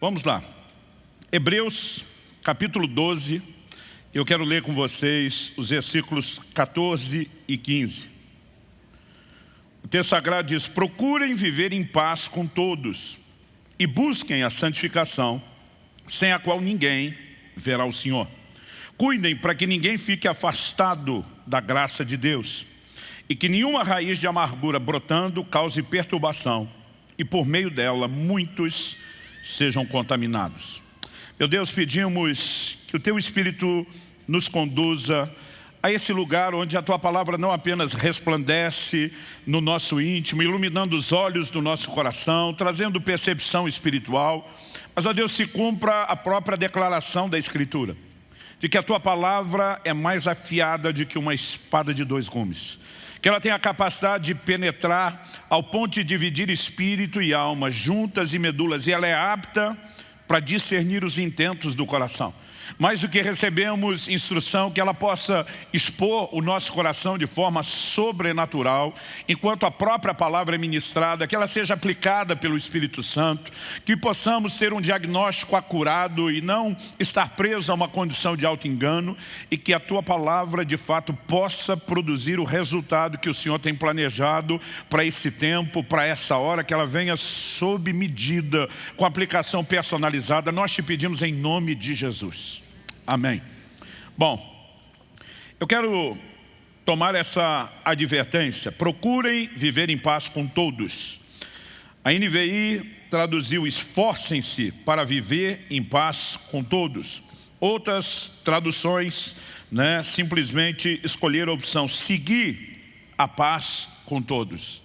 Vamos lá. Hebreus, capítulo 12. Eu quero ler com vocês os versículos 14 e 15. O texto sagrado diz, procurem viver em paz com todos e busquem a santificação, sem a qual ninguém verá o Senhor. Cuidem para que ninguém fique afastado da graça de Deus e que nenhuma raiz de amargura brotando cause perturbação e por meio dela muitos sejam contaminados. Meu Deus, pedimos que o Teu Espírito nos conduza a esse lugar onde a Tua Palavra não apenas resplandece no nosso íntimo, iluminando os olhos do nosso coração, trazendo percepção espiritual, mas, ó Deus, se cumpra a própria declaração da Escritura, de que a Tua Palavra é mais afiada do que uma espada de dois gumes, que ela tem a capacidade de penetrar ao ponto de dividir espírito e alma, juntas e medulas, e ela é apta para discernir os intentos do coração mais do que recebemos instrução que ela possa expor o nosso coração de forma sobrenatural, enquanto a própria palavra é ministrada, que ela seja aplicada pelo Espírito Santo, que possamos ter um diagnóstico acurado e não estar preso a uma condição de auto-engano e que a Tua palavra de fato possa produzir o resultado que o Senhor tem planejado para esse tempo, para essa hora, que ela venha sob medida, com aplicação personalizada. Nós te pedimos em nome de Jesus. Amém. Bom, eu quero tomar essa advertência. Procurem viver em paz com todos. A NVI traduziu esforcem-se para viver em paz com todos. Outras traduções né, simplesmente escolheram a opção seguir a paz com todos.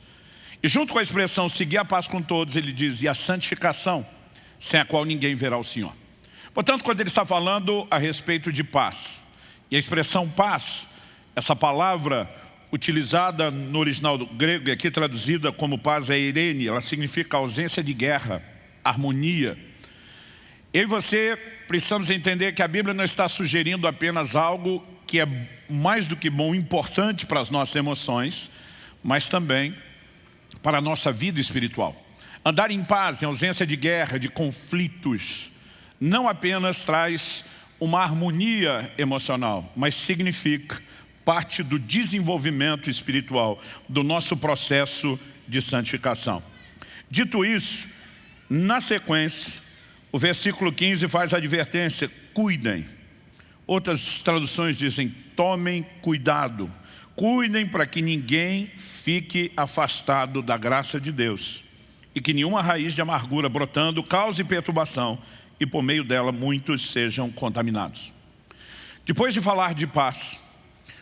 E junto com a expressão seguir a paz com todos, ele diz, e a santificação, sem a qual ninguém verá o Senhor. Portanto, quando ele está falando a respeito de paz, e a expressão paz, essa palavra utilizada no original grego e aqui traduzida como paz é irene, ela significa ausência de guerra, harmonia. Eu e você precisamos entender que a Bíblia não está sugerindo apenas algo que é mais do que bom, importante para as nossas emoções, mas também para a nossa vida espiritual. Andar em paz, em ausência de guerra, de conflitos, não apenas traz uma harmonia emocional, mas significa parte do desenvolvimento espiritual do nosso processo de santificação. Dito isso, na sequência, o versículo 15 faz a advertência, cuidem. Outras traduções dizem, tomem cuidado. Cuidem para que ninguém fique afastado da graça de Deus e que nenhuma raiz de amargura brotando cause perturbação e por meio dela muitos sejam contaminados. Depois de falar de paz,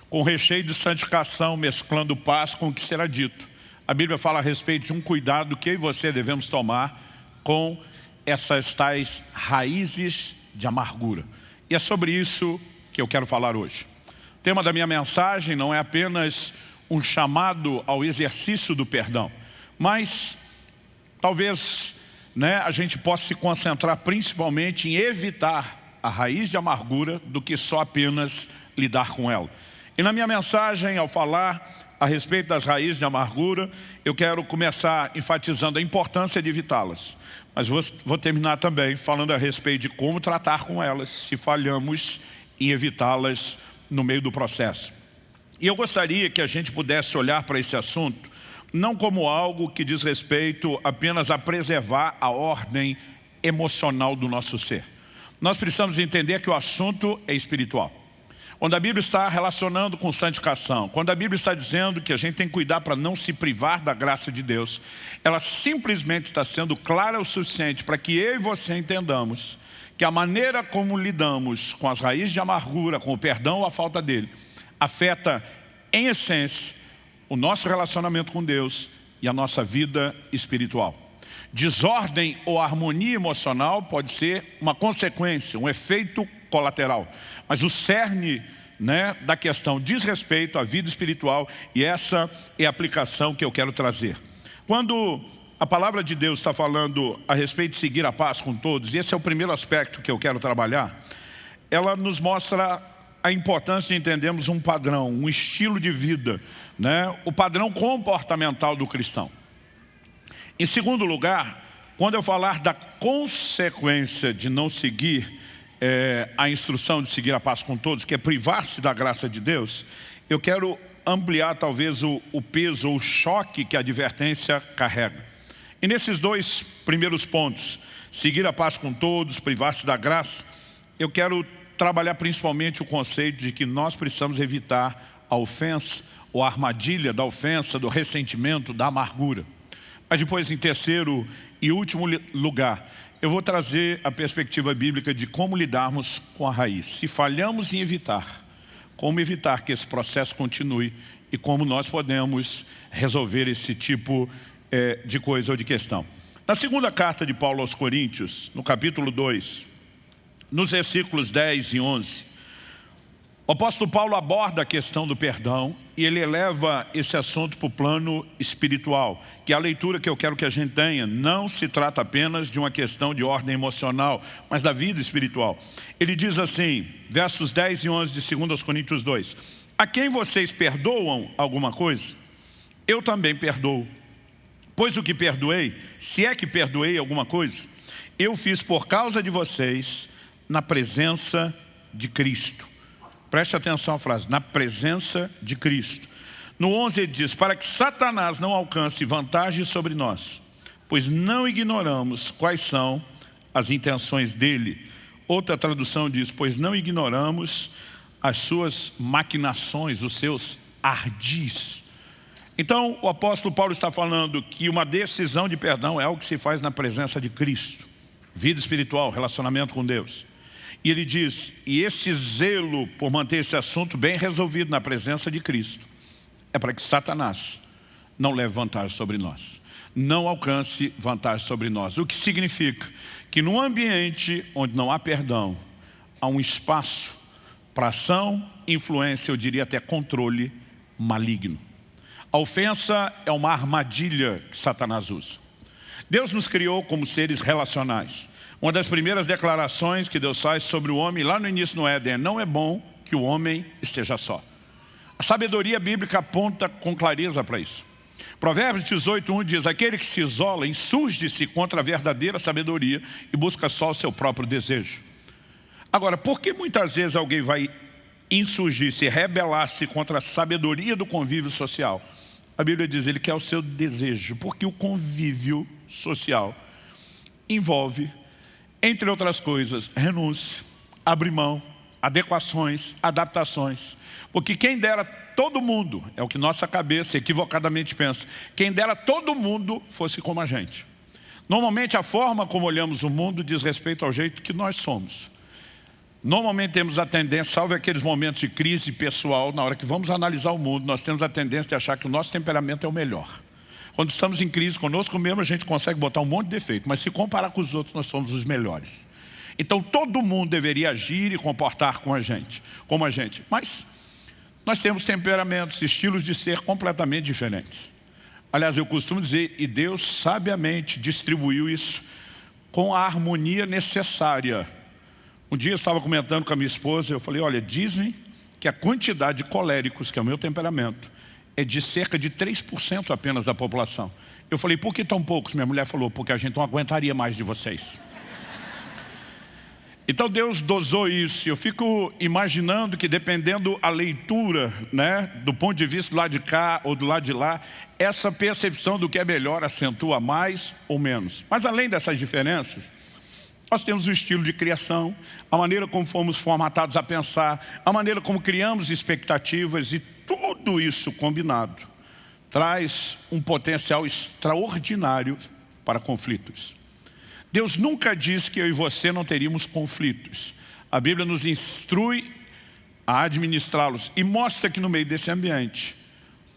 com recheio de santificação, mesclando paz com o que será dito, a Bíblia fala a respeito de um cuidado que eu e você devemos tomar com essas tais raízes de amargura. E é sobre isso que eu quero falar hoje. O tema da minha mensagem não é apenas um chamado ao exercício do perdão, mas talvez né, a gente possa se concentrar principalmente em evitar a raiz de amargura do que só apenas lidar com ela. E na minha mensagem, ao falar a respeito das raízes de amargura, eu quero começar enfatizando a importância de evitá-las. Mas vou, vou terminar também falando a respeito de como tratar com elas, se falhamos em evitá-las no meio do processo. E eu gostaria que a gente pudesse olhar para esse assunto não como algo que diz respeito apenas a preservar a ordem emocional do nosso ser. Nós precisamos entender que o assunto é espiritual. Quando a Bíblia está relacionando com santificação, quando a Bíblia está dizendo que a gente tem que cuidar para não se privar da graça de Deus, ela simplesmente está sendo clara o suficiente para que eu e você entendamos que a maneira como lidamos com as raízes de amargura, com o perdão ou a falta dele, afeta em essência o nosso relacionamento com Deus e a nossa vida espiritual. Desordem ou harmonia emocional pode ser uma consequência, um efeito colateral. Mas o cerne né, da questão diz respeito à vida espiritual e essa é a aplicação que eu quero trazer. Quando a palavra de Deus está falando a respeito de seguir a paz com todos, e esse é o primeiro aspecto que eu quero trabalhar, ela nos mostra a importância de entendermos um padrão, um estilo de vida, né? o padrão comportamental do cristão. Em segundo lugar, Quando eu falar da consequência de não seguir é, a instrução de seguir a paz com todos, que é privar-se da graça de Deus, eu quero ampliar talvez o, o peso ou o choque que a advertência carrega. E nesses dois primeiros pontos, seguir a paz com todos, privar-se da graça, eu quero trabalhar principalmente o conceito de que nós precisamos evitar a ofensa ou a armadilha da ofensa, do ressentimento, da amargura. Mas depois, em terceiro e último lugar, eu vou trazer a perspectiva bíblica de como lidarmos com a raiz. Se falhamos em evitar, como evitar que esse processo continue e como nós podemos resolver esse tipo é, de coisa ou de questão. Na segunda carta de Paulo aos Coríntios, no capítulo 2, nos versículos 10 e 11, o apóstolo Paulo aborda a questão do perdão e ele eleva esse assunto para o plano espiritual, que é a leitura que eu quero que a gente tenha. Não se trata apenas de uma questão de ordem emocional, mas da vida espiritual. Ele diz assim, versos 10 e 11 de 2 Coríntios 2, A quem vocês perdoam alguma coisa, eu também perdoo. Pois o que perdoei, se é que perdoei alguma coisa, eu fiz por causa de vocês na presença de Cristo Preste atenção à frase, na presença de Cristo. No 11 ele diz, para que Satanás não alcance vantagem sobre nós, pois não ignoramos quais são as intenções dele. Outra tradução diz, pois não ignoramos as suas maquinações, os seus ardis. Então, o apóstolo Paulo está falando que uma decisão de perdão é algo que se faz na presença de Cristo. Vida espiritual, relacionamento com Deus. E ele diz, e esse zelo por manter esse assunto bem resolvido na presença de Cristo, é para que Satanás não leve vantagem sobre nós. Não alcance vantagem sobre nós. O que significa que num ambiente onde não há perdão, há um espaço para ação, influência, eu diria até controle maligno. A ofensa é uma armadilha que Satanás usa. Deus nos criou como seres relacionais. Uma das primeiras declarações que Deus faz sobre o homem, lá no início no Éden, é, não é bom que o homem esteja só. A sabedoria bíblica aponta com clareza para isso. Provérbios 18, 1 diz, aquele que se isola insurge-se contra a verdadeira sabedoria e busca só o seu próprio desejo. Agora, por que muitas vezes alguém vai insurgir-se, rebelar-se contra a sabedoria do convívio social? A Bíblia diz, ele quer o seu desejo, porque o convívio social envolve entre outras coisas, renúncia, abrir mão, adequações, adaptações. Porque quem dera todo mundo, é o que nossa cabeça equivocadamente pensa, quem dera todo mundo fosse como a gente. Normalmente a forma como olhamos o mundo diz respeito ao jeito que nós somos. Normalmente temos a tendência, salve aqueles momentos de crise pessoal, na hora que vamos analisar o mundo, nós temos a tendência de achar que o nosso temperamento é o melhor. Quando estamos em crise conosco mesmo, a gente consegue botar um monte de defeito, mas se comparar com os outros, nós somos os melhores. Então todo mundo deveria agir e comportar com a gente, como a gente. Mas nós temos temperamentos, estilos de ser completamente diferentes. Aliás, eu costumo dizer, e Deus sabiamente distribuiu isso com a harmonia necessária. Um dia eu estava comentando com a minha esposa, eu falei, olha, dizem que a quantidade de coléricos, que é o meu temperamento, é de cerca de 3% apenas da população. Eu falei, por que tão poucos? Minha mulher falou, porque a gente não aguentaria mais de vocês. Então Deus dosou isso. Eu fico imaginando que dependendo a leitura, né, do ponto de vista do lado de cá ou do lado de lá, essa percepção do que é melhor acentua mais ou menos. Mas além dessas diferenças, nós temos o estilo de criação, a maneira como fomos formatados a pensar, a maneira como criamos expectativas e tudo isso combinado traz um potencial extraordinário para conflitos. Deus nunca diz que eu e você não teríamos conflitos. A Bíblia nos instrui a administrá-los e mostra que no meio desse ambiente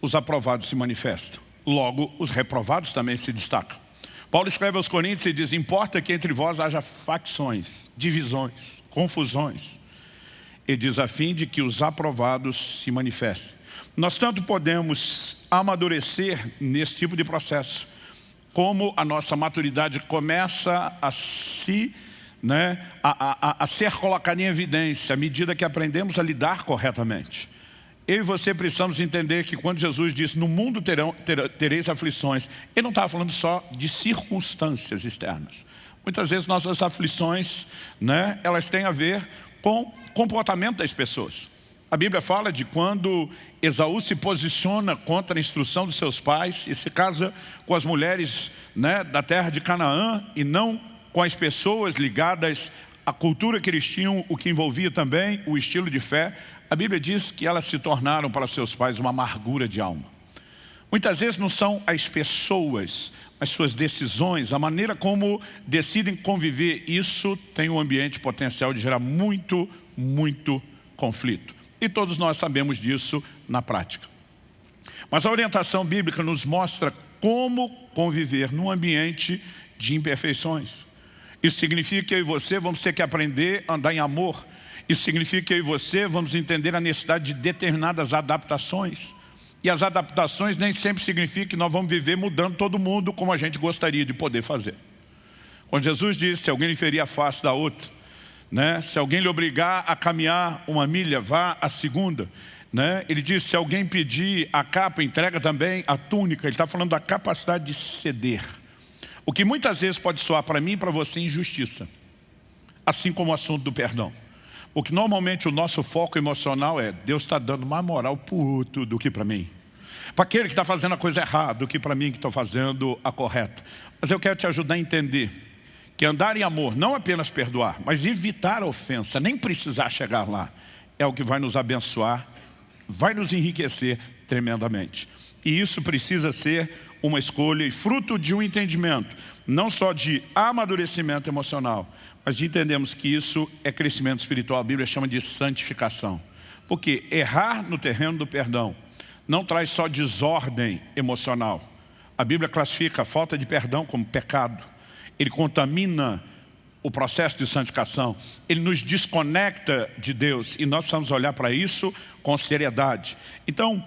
os aprovados se manifestam. Logo, os reprovados também se destacam. Paulo escreve aos Coríntios e diz, importa que entre vós haja facções, divisões, confusões. Ele diz a fim de que os aprovados se manifestem. Nós tanto podemos amadurecer nesse tipo de processo, como a nossa maturidade começa a se, né, a, a, a ser colocada em evidência à medida que aprendemos a lidar corretamente. eu e você precisamos entender que quando Jesus disse, no mundo terão, ter, tereis aflições, ele não estava falando só de circunstâncias externas. Muitas vezes nossas aflições, né, elas têm a ver com comportamento das pessoas. A Bíblia fala de quando Esaú se posiciona contra a instrução dos seus pais e se casa com as mulheres né, da terra de Canaã e não com as pessoas ligadas à cultura que eles tinham, o que envolvia também o estilo de fé. A Bíblia diz que elas se tornaram para seus pais uma amargura de alma. Muitas vezes não são as pessoas, as suas decisões, a maneira como decidem conviver, isso tem um ambiente potencial de gerar muito, muito conflito. E todos nós sabemos disso na prática. Mas a orientação bíblica nos mostra como conviver num ambiente de imperfeições. Isso significa que eu e você vamos ter que aprender a andar em amor. Isso significa que eu e você vamos entender a necessidade de determinadas adaptações. E as adaptações nem sempre significam que nós vamos viver mudando todo mundo como a gente gostaria de poder fazer. Quando Jesus disse, se alguém lhe ferir a face da outra, né? se alguém lhe obrigar a caminhar uma milha, vá a segunda. Né? Ele disse, se alguém pedir a capa, entrega também a túnica. Ele está falando da capacidade de ceder. O que muitas vezes pode soar para mim e para você injustiça. Assim como o assunto do perdão. O que normalmente o nosso foco emocional é Deus está dando mais moral para o outro do que para mim. Para aquele que está fazendo a coisa errada do que para mim que estou fazendo a correta. Mas eu quero te ajudar a entender que andar em amor, não apenas perdoar, mas evitar a ofensa, nem precisar chegar lá, é o que vai nos abençoar, vai nos enriquecer tremendamente. E isso precisa ser uma escolha e fruto de um entendimento, não só de amadurecimento emocional, mas de entendermos que isso é crescimento espiritual. A Bíblia chama de santificação. Porque errar no terreno do perdão não traz só desordem emocional. A Bíblia classifica a falta de perdão como pecado. Ele contamina o processo de santificação. Ele nos desconecta de Deus e nós precisamos olhar para isso com seriedade. Então,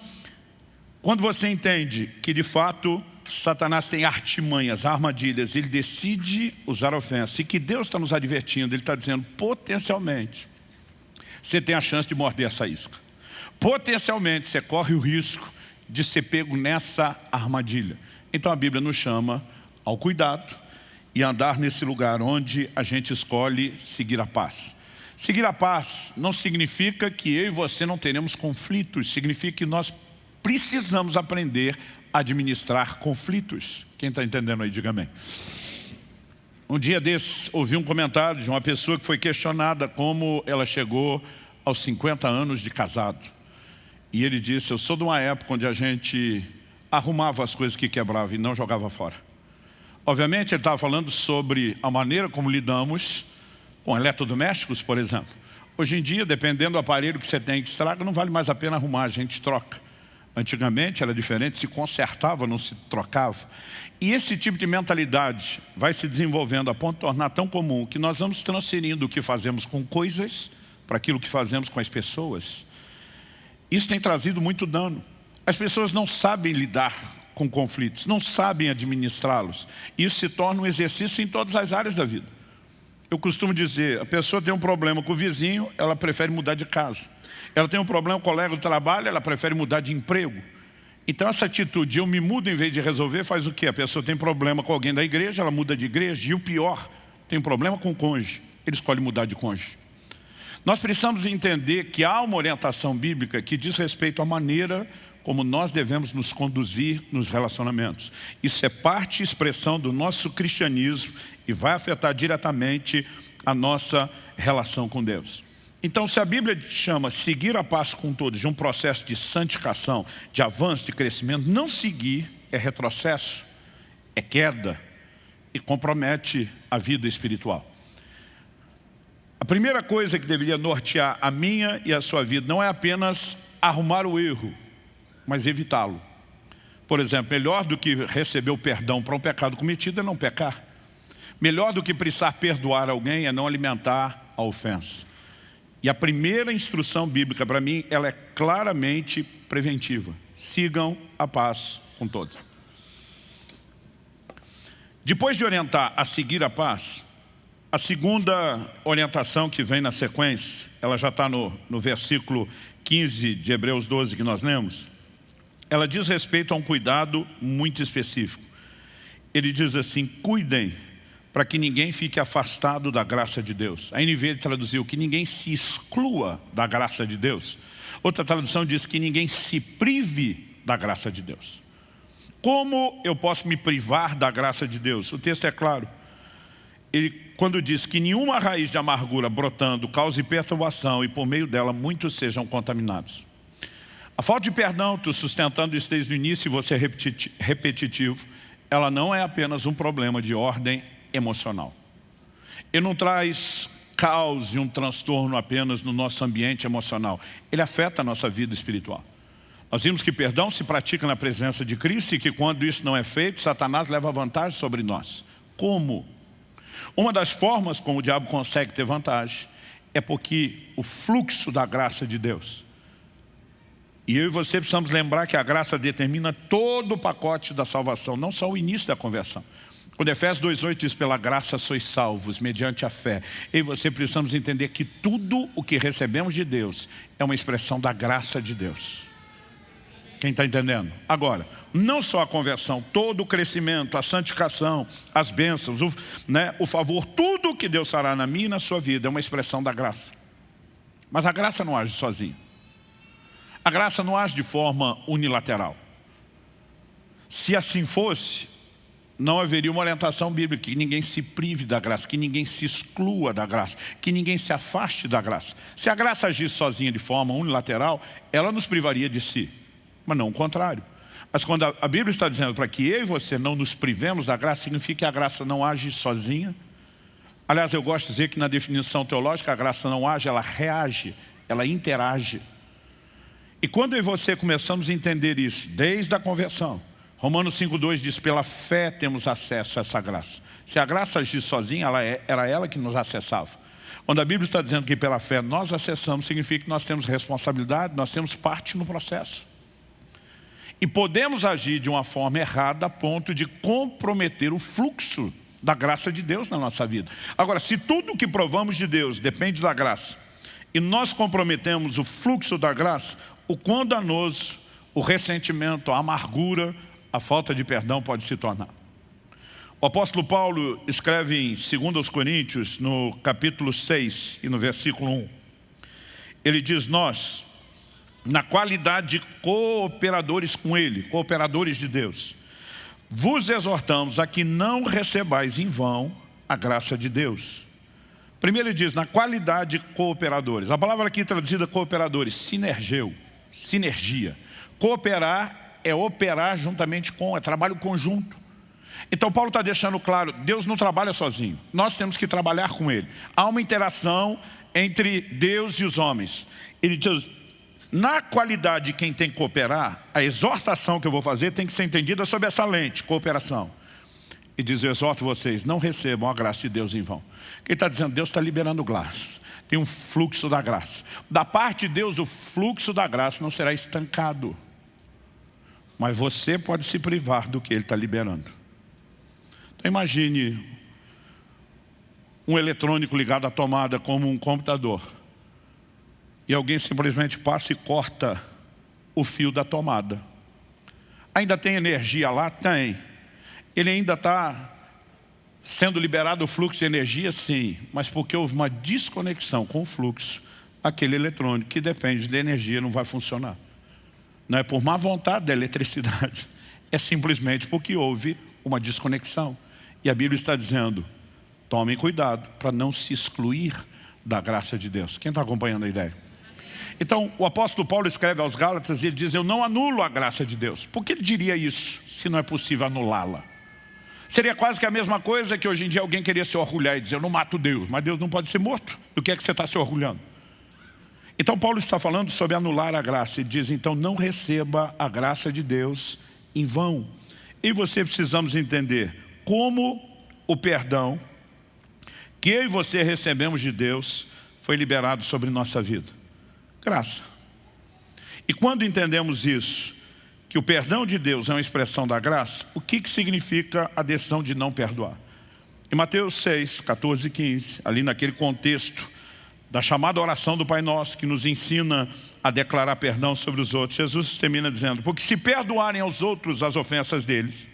quando você entende que de fato Satanás tem artimanhas, armadilhas, ele decide usar ofensa. E que Deus está nos advertindo, ele está dizendo, potencialmente, você tem a chance de morder essa isca. Potencialmente, você corre o risco de ser pego nessa armadilha. Então a Bíblia nos chama ao cuidado e andar nesse lugar onde a gente escolhe seguir a paz. Seguir a paz não significa que eu e você não teremos conflitos, significa que nós precisamos aprender administrar conflitos. Quem está entendendo aí, diga amém. Um dia desses, ouvi um comentário de uma pessoa que foi questionada como ela chegou aos 50 anos de casado. E ele disse, eu sou de uma época onde a gente arrumava as coisas que quebrava e não jogava fora. Obviamente ele estava falando sobre a maneira como lidamos com eletrodomésticos, por exemplo. Hoje em dia, dependendo do aparelho que você tem que estraga, não vale mais a pena arrumar, a gente troca. Antigamente era diferente, se consertava, não se trocava. E esse tipo de mentalidade vai se desenvolvendo a ponto de tornar tão comum que nós vamos transferindo o que fazemos com coisas para aquilo que fazemos com as pessoas. Isso tem trazido muito dano. As pessoas não sabem lidar com conflitos, não sabem administrá-los. Isso se torna um exercício em todas as áreas da vida. Eu costumo dizer, a pessoa tem um problema com o vizinho, ela prefere mudar de casa. Ela tem um problema com o colega do trabalho, ela prefere mudar de emprego. Então essa atitude, eu me mudo em vez de resolver, faz o quê? A pessoa tem problema com alguém da igreja, ela muda de igreja. E o pior, tem problema com o cônjuge, ele escolhe mudar de cônjuge. Nós precisamos entender que há uma orientação bíblica que diz respeito à maneira como nós devemos nos conduzir nos relacionamentos. Isso é parte e expressão do nosso cristianismo e vai afetar diretamente a nossa relação com Deus. Então, se a Bíblia chama seguir a paz com todos de um processo de santificação, de avanço, de crescimento, não seguir é retrocesso, é queda e compromete a vida espiritual. A primeira coisa que deveria nortear a minha e a sua vida não é apenas arrumar o erro, mas evitá-lo. Por exemplo, melhor do que receber o perdão para um pecado cometido é não pecar. Melhor do que precisar perdoar alguém é não alimentar a ofensa. E a primeira instrução bíblica para mim, ela é claramente preventiva. Sigam a paz com todos. Depois de orientar a seguir a paz, a segunda orientação que vem na sequência, ela já está no, no versículo 15 de Hebreus 12 que nós lemos, ela diz respeito a um cuidado muito específico. Ele diz assim, cuidem para que ninguém fique afastado da graça de Deus. A NV traduziu que ninguém se exclua da graça de Deus. Outra tradução diz que ninguém se prive da graça de Deus. Como eu posso me privar da graça de Deus? O texto é claro. Ele, quando diz que nenhuma raiz de amargura brotando cause perturbação e por meio dela muitos sejam contaminados. A falta de perdão, estou sustentando isso desde o início e você é repetitivo, ela não é apenas um problema de ordem emocional. Ele não traz caos e um transtorno apenas no nosso ambiente emocional. Ele afeta a nossa vida espiritual. Nós vimos que perdão se pratica na presença de Cristo e que quando isso não é feito, Satanás leva vantagem sobre nós. Como? Uma das formas como o diabo consegue ter vantagem é porque o fluxo da graça de Deus. E eu e você precisamos lembrar que a graça determina todo o pacote da salvação, não só o início da conversão. Quando Efésios 2,8 diz, pela graça sois salvos, mediante a fé. Eu e você precisamos entender que tudo o que recebemos de Deus é uma expressão da graça de Deus. Quem está entendendo? Agora, não só a conversão, todo o crescimento, a santificação, as bênçãos, o, né, o favor, tudo que Deus fará na minha e na sua vida é uma expressão da graça. Mas a graça não age sozinha. A graça não age de forma unilateral. Se assim fosse, não haveria uma orientação bíblica, que ninguém se prive da graça, que ninguém se exclua da graça, que ninguém se afaste da graça. Se a graça agisse sozinha de forma unilateral, ela nos privaria de si mas não o contrário. Mas quando a, Bíblia está dizendo para que eu e você não nos privemos da graça, significa que a graça não age sozinha. Aliás, eu gosto de dizer que na definição teológica a graça não age, ela reage, ela interage. E quando eu e você começamos a entender isso, desde a conversão, Romanos 5,2 diz, pela fé temos acesso a essa graça. Se a graça agir sozinha, ela é, era ela que nos acessava. Quando a Bíblia está dizendo que pela fé nós acessamos, significa que nós temos responsabilidade, nós temos parte no processo. E podemos agir de uma forma errada a ponto de comprometer o fluxo da graça de Deus na nossa vida. Agora, se tudo o que provamos de Deus depende da graça, e nós comprometemos o fluxo da graça, o quão danoso, o ressentimento, a amargura, a falta de perdão pode se tornar. O apóstolo Paulo escreve em 2 Coríntios, no capítulo 6 e no versículo 1, ele diz, nós, na qualidade de cooperadores com Ele, cooperadores de Deus. Vos exortamos a que não recebais em vão a graça de Deus. Primeiro ele diz, na qualidade de cooperadores. A palavra aqui traduzida cooperadores, sinergeu, sinergia. Cooperar é operar juntamente com, é trabalho conjunto. Então Paulo está deixando claro, Deus não trabalha sozinho, nós temos que trabalhar com Ele. Há uma interação entre Deus e os homens. Ele diz, na qualidade de quem tem que cooperar, a exortação que eu vou fazer tem que ser entendida sob essa lente, cooperação. E diz, eu exorto vocês, não recebam a graça de Deus em vão. Quem está dizendo, Deus está liberando graça. Tem um fluxo da graça. Da parte de Deus, o fluxo da graça não será estancado. Mas você pode se privar do que Ele está liberando. Então imagine um eletrônico ligado à tomada como um computador e alguém simplesmente passa e corta o fio da tomada. Ainda tem energia lá? Tem. Ele ainda está sendo liberado o fluxo de energia? Sim. Mas porque houve uma desconexão com o fluxo, aquele eletrônico que depende de energia não vai funcionar. Não é por má vontade da eletricidade. É simplesmente porque houve uma desconexão. E a Bíblia está dizendo, tomem cuidado para não se excluir da graça de Deus. Quem está acompanhando a ideia? Então, o apóstolo Paulo escreve aos Gálatas e ele diz, eu não anulo a graça de Deus. Por que ele diria isso, se não é possível anulá-la? Seria quase que a mesma coisa que hoje em dia alguém queria se orgulhar e dizer, eu não mato Deus, mas Deus não pode ser morto. Do que é que você está se orgulhando? Então Paulo está falando sobre anular a graça e diz, então não receba a graça de Deus em vão. E você precisamos entender como o perdão que eu e você recebemos de Deus foi liberado sobre nossa vida. Graça. E quando entendemos isso, que o perdão de Deus é uma expressão da graça, o que, que significa a decisão de não perdoar? Em Mateus 6, 14 e 15, ali naquele contexto da chamada oração do Pai Nosso, que nos ensina a declarar perdão sobre os outros, Jesus termina dizendo, porque se perdoarem aos outros as ofensas deles,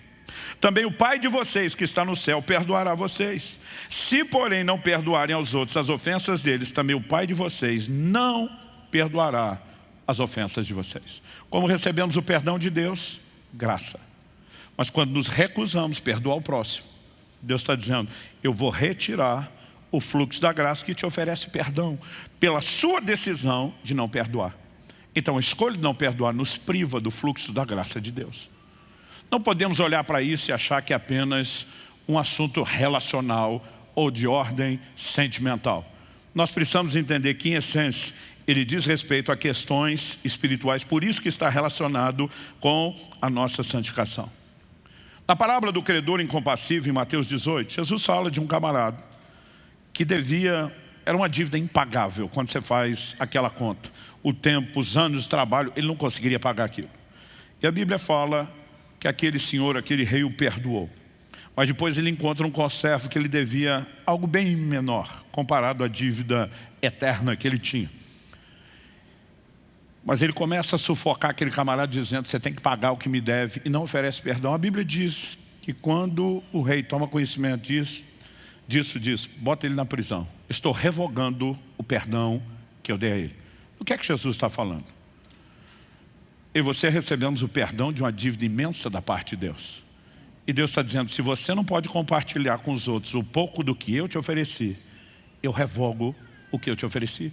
também o Pai de vocês que está no céu perdoará vocês. Se, porém, não perdoarem aos outros as ofensas deles, também o Pai de vocês não perdoará as ofensas de vocês. Como recebemos o perdão de Deus? Graça. Mas quando nos recusamos perdoar o próximo, Deus está dizendo, eu vou retirar o fluxo da graça que te oferece perdão, pela sua decisão de não perdoar. Então a escolha de não perdoar nos priva do fluxo da graça de Deus. Não podemos olhar para isso e achar que é apenas um assunto relacional ou de ordem sentimental. Nós precisamos entender que, em essência, ele diz respeito a questões espirituais, por isso que está relacionado com a nossa santificação. Na parábola do credor incompassível, em Mateus 18, Jesus fala de um camarada que devia, era uma dívida impagável quando você faz aquela conta. O tempo, os anos de trabalho, ele não conseguiria pagar aquilo. E a Bíblia fala que aquele senhor, aquele rei o perdoou. Mas depois ele encontra um conservo que ele devia algo bem menor, comparado à dívida eterna que ele tinha. Mas ele começa a sufocar aquele camarada dizendo, você tem que pagar o que me deve e não oferece perdão. A Bíblia diz que quando o rei toma conhecimento disso, disso diz, bota ele na prisão. Estou revogando o perdão que eu dei a ele. O que é que Jesus está falando? E você recebemos o perdão de uma dívida imensa da parte de Deus. E Deus está dizendo, se você não pode compartilhar com os outros o pouco do que eu te ofereci, eu revogo o que eu te ofereci.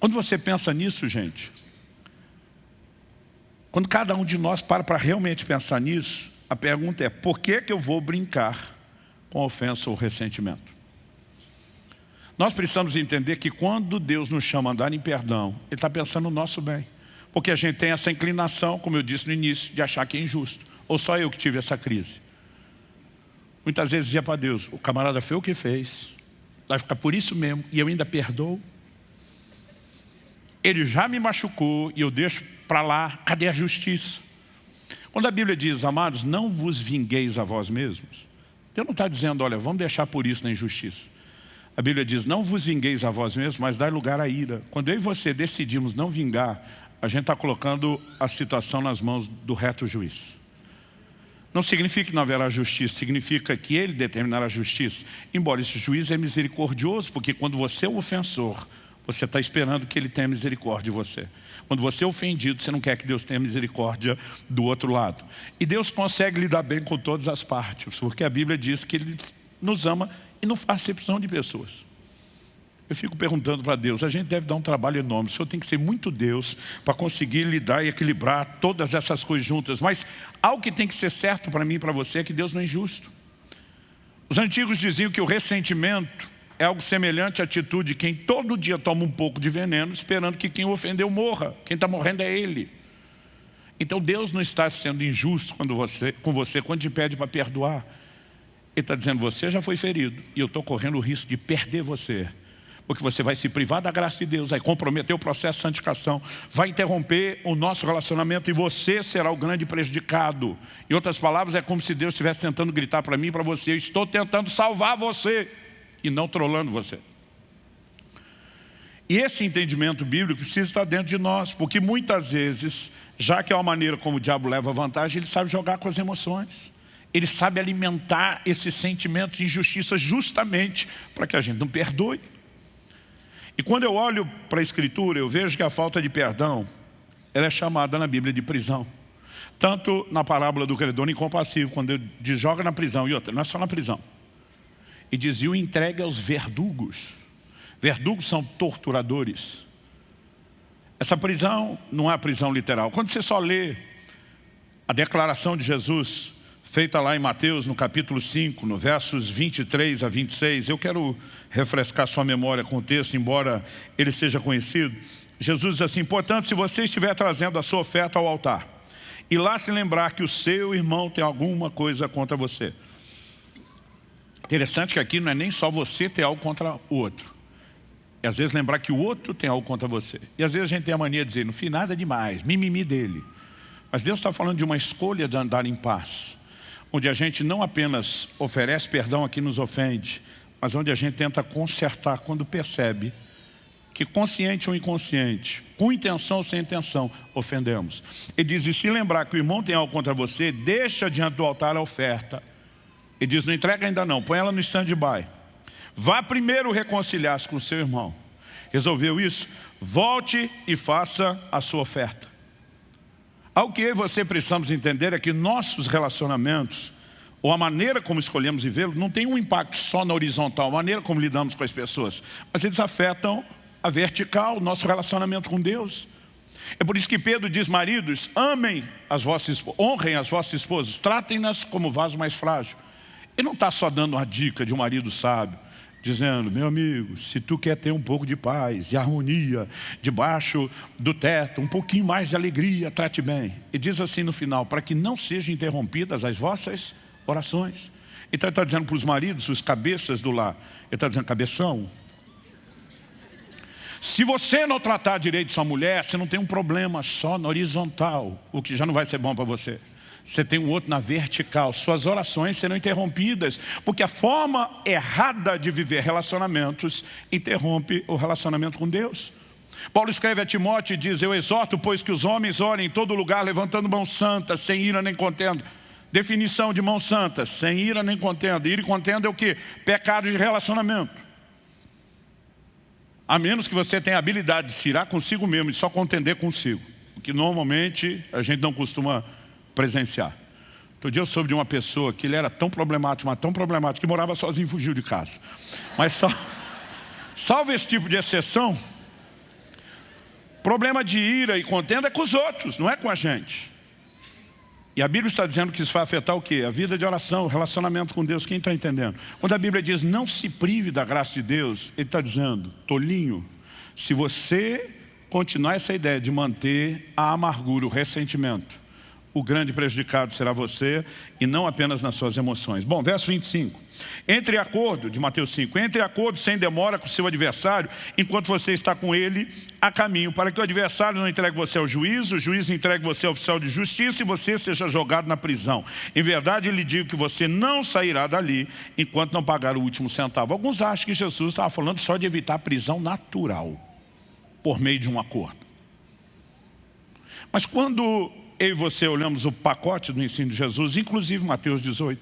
Quando você pensa nisso, gente, quando cada um de nós para para realmente pensar nisso, a pergunta é, por que, que eu vou brincar com ofensa ou ressentimento? Nós precisamos entender que quando Deus nos chama a andar em perdão, Ele está pensando no nosso bem. Porque a gente tem essa inclinação, como eu disse no início, de achar que é injusto. Ou só eu que tive essa crise. Muitas vezes dizia para Deus, o camarada foi o que fez, vai ficar por isso mesmo, e eu ainda perdoo ele já me machucou e eu deixo para lá, cadê a justiça? Quando a Bíblia diz, amados, não vos vingueis a vós mesmos, Deus não está dizendo, olha, vamos deixar por isso na injustiça. A Bíblia diz, não vos vingueis a vós mesmos, mas dai lugar à ira. Quando eu e você decidimos não vingar, a gente está colocando a situação nas mãos do reto juiz. Não significa que não haverá justiça, significa que ele determinará a justiça. Embora esse juiz é misericordioso, porque quando você é o ofensor, você está esperando que Ele tenha misericórdia de você. Quando você é ofendido, você não quer que Deus tenha misericórdia do outro lado. E Deus consegue lidar bem com todas as partes, porque a Bíblia diz que Ele nos ama e não faz acepção de pessoas. Eu fico perguntando para Deus, a gente deve dar um trabalho enorme, o Senhor tem que ser muito Deus para conseguir lidar e equilibrar todas essas coisas juntas. Mas algo que tem que ser certo para mim e para você é que Deus não é injusto. Os antigos diziam que o ressentimento é algo semelhante à atitude de quem todo dia toma um pouco de veneno, esperando que quem o ofendeu morra. Quem está morrendo é ele. Então Deus não está sendo injusto quando você, com você quando te pede para perdoar. Ele está dizendo, você já foi ferido e eu estou correndo o risco de perder você. Porque você vai se privar da graça de Deus, vai comprometer o processo de santificação, vai interromper o nosso relacionamento e você será o grande prejudicado. Em outras palavras, é como se Deus estivesse tentando gritar para mim e para você, eu estou tentando salvar você e não trolando você. E esse entendimento bíblico precisa estar dentro de nós, porque muitas vezes, já que é uma maneira como o diabo leva vantagem, ele sabe jogar com as emoções. Ele sabe alimentar esse sentimento de injustiça justamente para que a gente não perdoe. E quando eu olho para a Escritura, eu vejo que a falta de perdão, ela é chamada na Bíblia de prisão. Tanto na parábola do credor incompassivo, quando ele joga na prisão, e outra, não é só na prisão e dizia o entregue aos verdugos. Verdugos são torturadores. Essa prisão não é a prisão literal. Quando você só lê a declaração de Jesus, feita lá em Mateus, no capítulo 5, no versos 23 a 26, eu quero refrescar sua memória com o texto, embora ele seja conhecido. Jesus diz assim, portanto, se você estiver trazendo a sua oferta ao altar, e lá se lembrar que o seu irmão tem alguma coisa contra você, Interessante que aqui não é nem só você ter algo contra o outro. E às vezes lembrar que o outro tem algo contra você. E às vezes a gente tem a mania de dizer, não fiz nada demais, mimimi dele. Mas Deus está falando de uma escolha de andar em paz. Onde a gente não apenas oferece perdão a quem nos ofende, mas onde a gente tenta consertar quando percebe que consciente ou inconsciente, com intenção ou sem intenção, ofendemos. Ele diz, e se lembrar que o irmão tem algo contra você, deixa diante do altar a oferta. Ele diz, não entrega ainda não, põe ela no stand-by. Vá primeiro reconciliar-se com seu irmão. Resolveu isso? Volte e faça a sua oferta. Algo que eu e você precisamos entender é que nossos relacionamentos, ou a maneira como escolhemos vivê-los, não tem um impacto só na horizontal, a maneira como lidamos com as pessoas, mas eles afetam a vertical, o nosso relacionamento com Deus. É por isso que Pedro diz, maridos, amem as vossas honrem as vossas esposas, tratem-nas como vaso mais frágil. Ele não está só dando uma dica de um marido sábio, dizendo, meu amigo, se tu quer ter um pouco de paz e harmonia debaixo do teto, um pouquinho mais de alegria, trate bem. E diz assim no final, para que não sejam interrompidas as vossas orações. Então ele está dizendo para os maridos, os cabeças do lar, ele está dizendo, cabeção, se você não tratar direito sua mulher, você não tem um problema só na horizontal, o que já não vai ser bom para você você tem um outro na vertical. Suas orações serão interrompidas, porque a forma errada de viver relacionamentos interrompe o relacionamento com Deus. Paulo escreve a Timóteo e diz, eu exorto, pois que os homens orem em todo lugar, levantando mãos santas, sem ira nem contenda. Definição de mãos santas, sem ira nem contenda. Ira e contenda é o que? Pecado de relacionamento. A menos que você tenha a habilidade de se irar consigo mesmo e só contender consigo. O que normalmente a gente não costuma presenciar. Outro dia eu soube de uma pessoa que ele era tão problemático, mas tão problemático, que morava sozinho e fugiu de casa. Mas só, salve esse tipo de exceção, problema de ira e contenda é com os outros, não é com a gente. E a Bíblia está dizendo que isso vai afetar o quê? A vida de oração, o relacionamento com Deus. Quem está entendendo? Quando a Bíblia diz não se prive da graça de Deus, ele está dizendo, tolinho, se você continuar essa ideia de manter a amargura, o ressentimento, o grande prejudicado será você e não apenas nas suas emoções. Bom, verso 25. Entre acordo, de Mateus 5, entre acordo sem demora com o seu adversário, enquanto você está com ele a caminho, para que o adversário não entregue você ao juiz, o juiz entregue você ao oficial de justiça e você seja jogado na prisão. Em verdade, lhe digo que você não sairá dali enquanto não pagar o último centavo. Alguns acham que Jesus estava falando só de evitar a prisão natural, por meio de um acordo. Mas quando eu e você olhamos o pacote do ensino de Jesus, inclusive Mateus 18,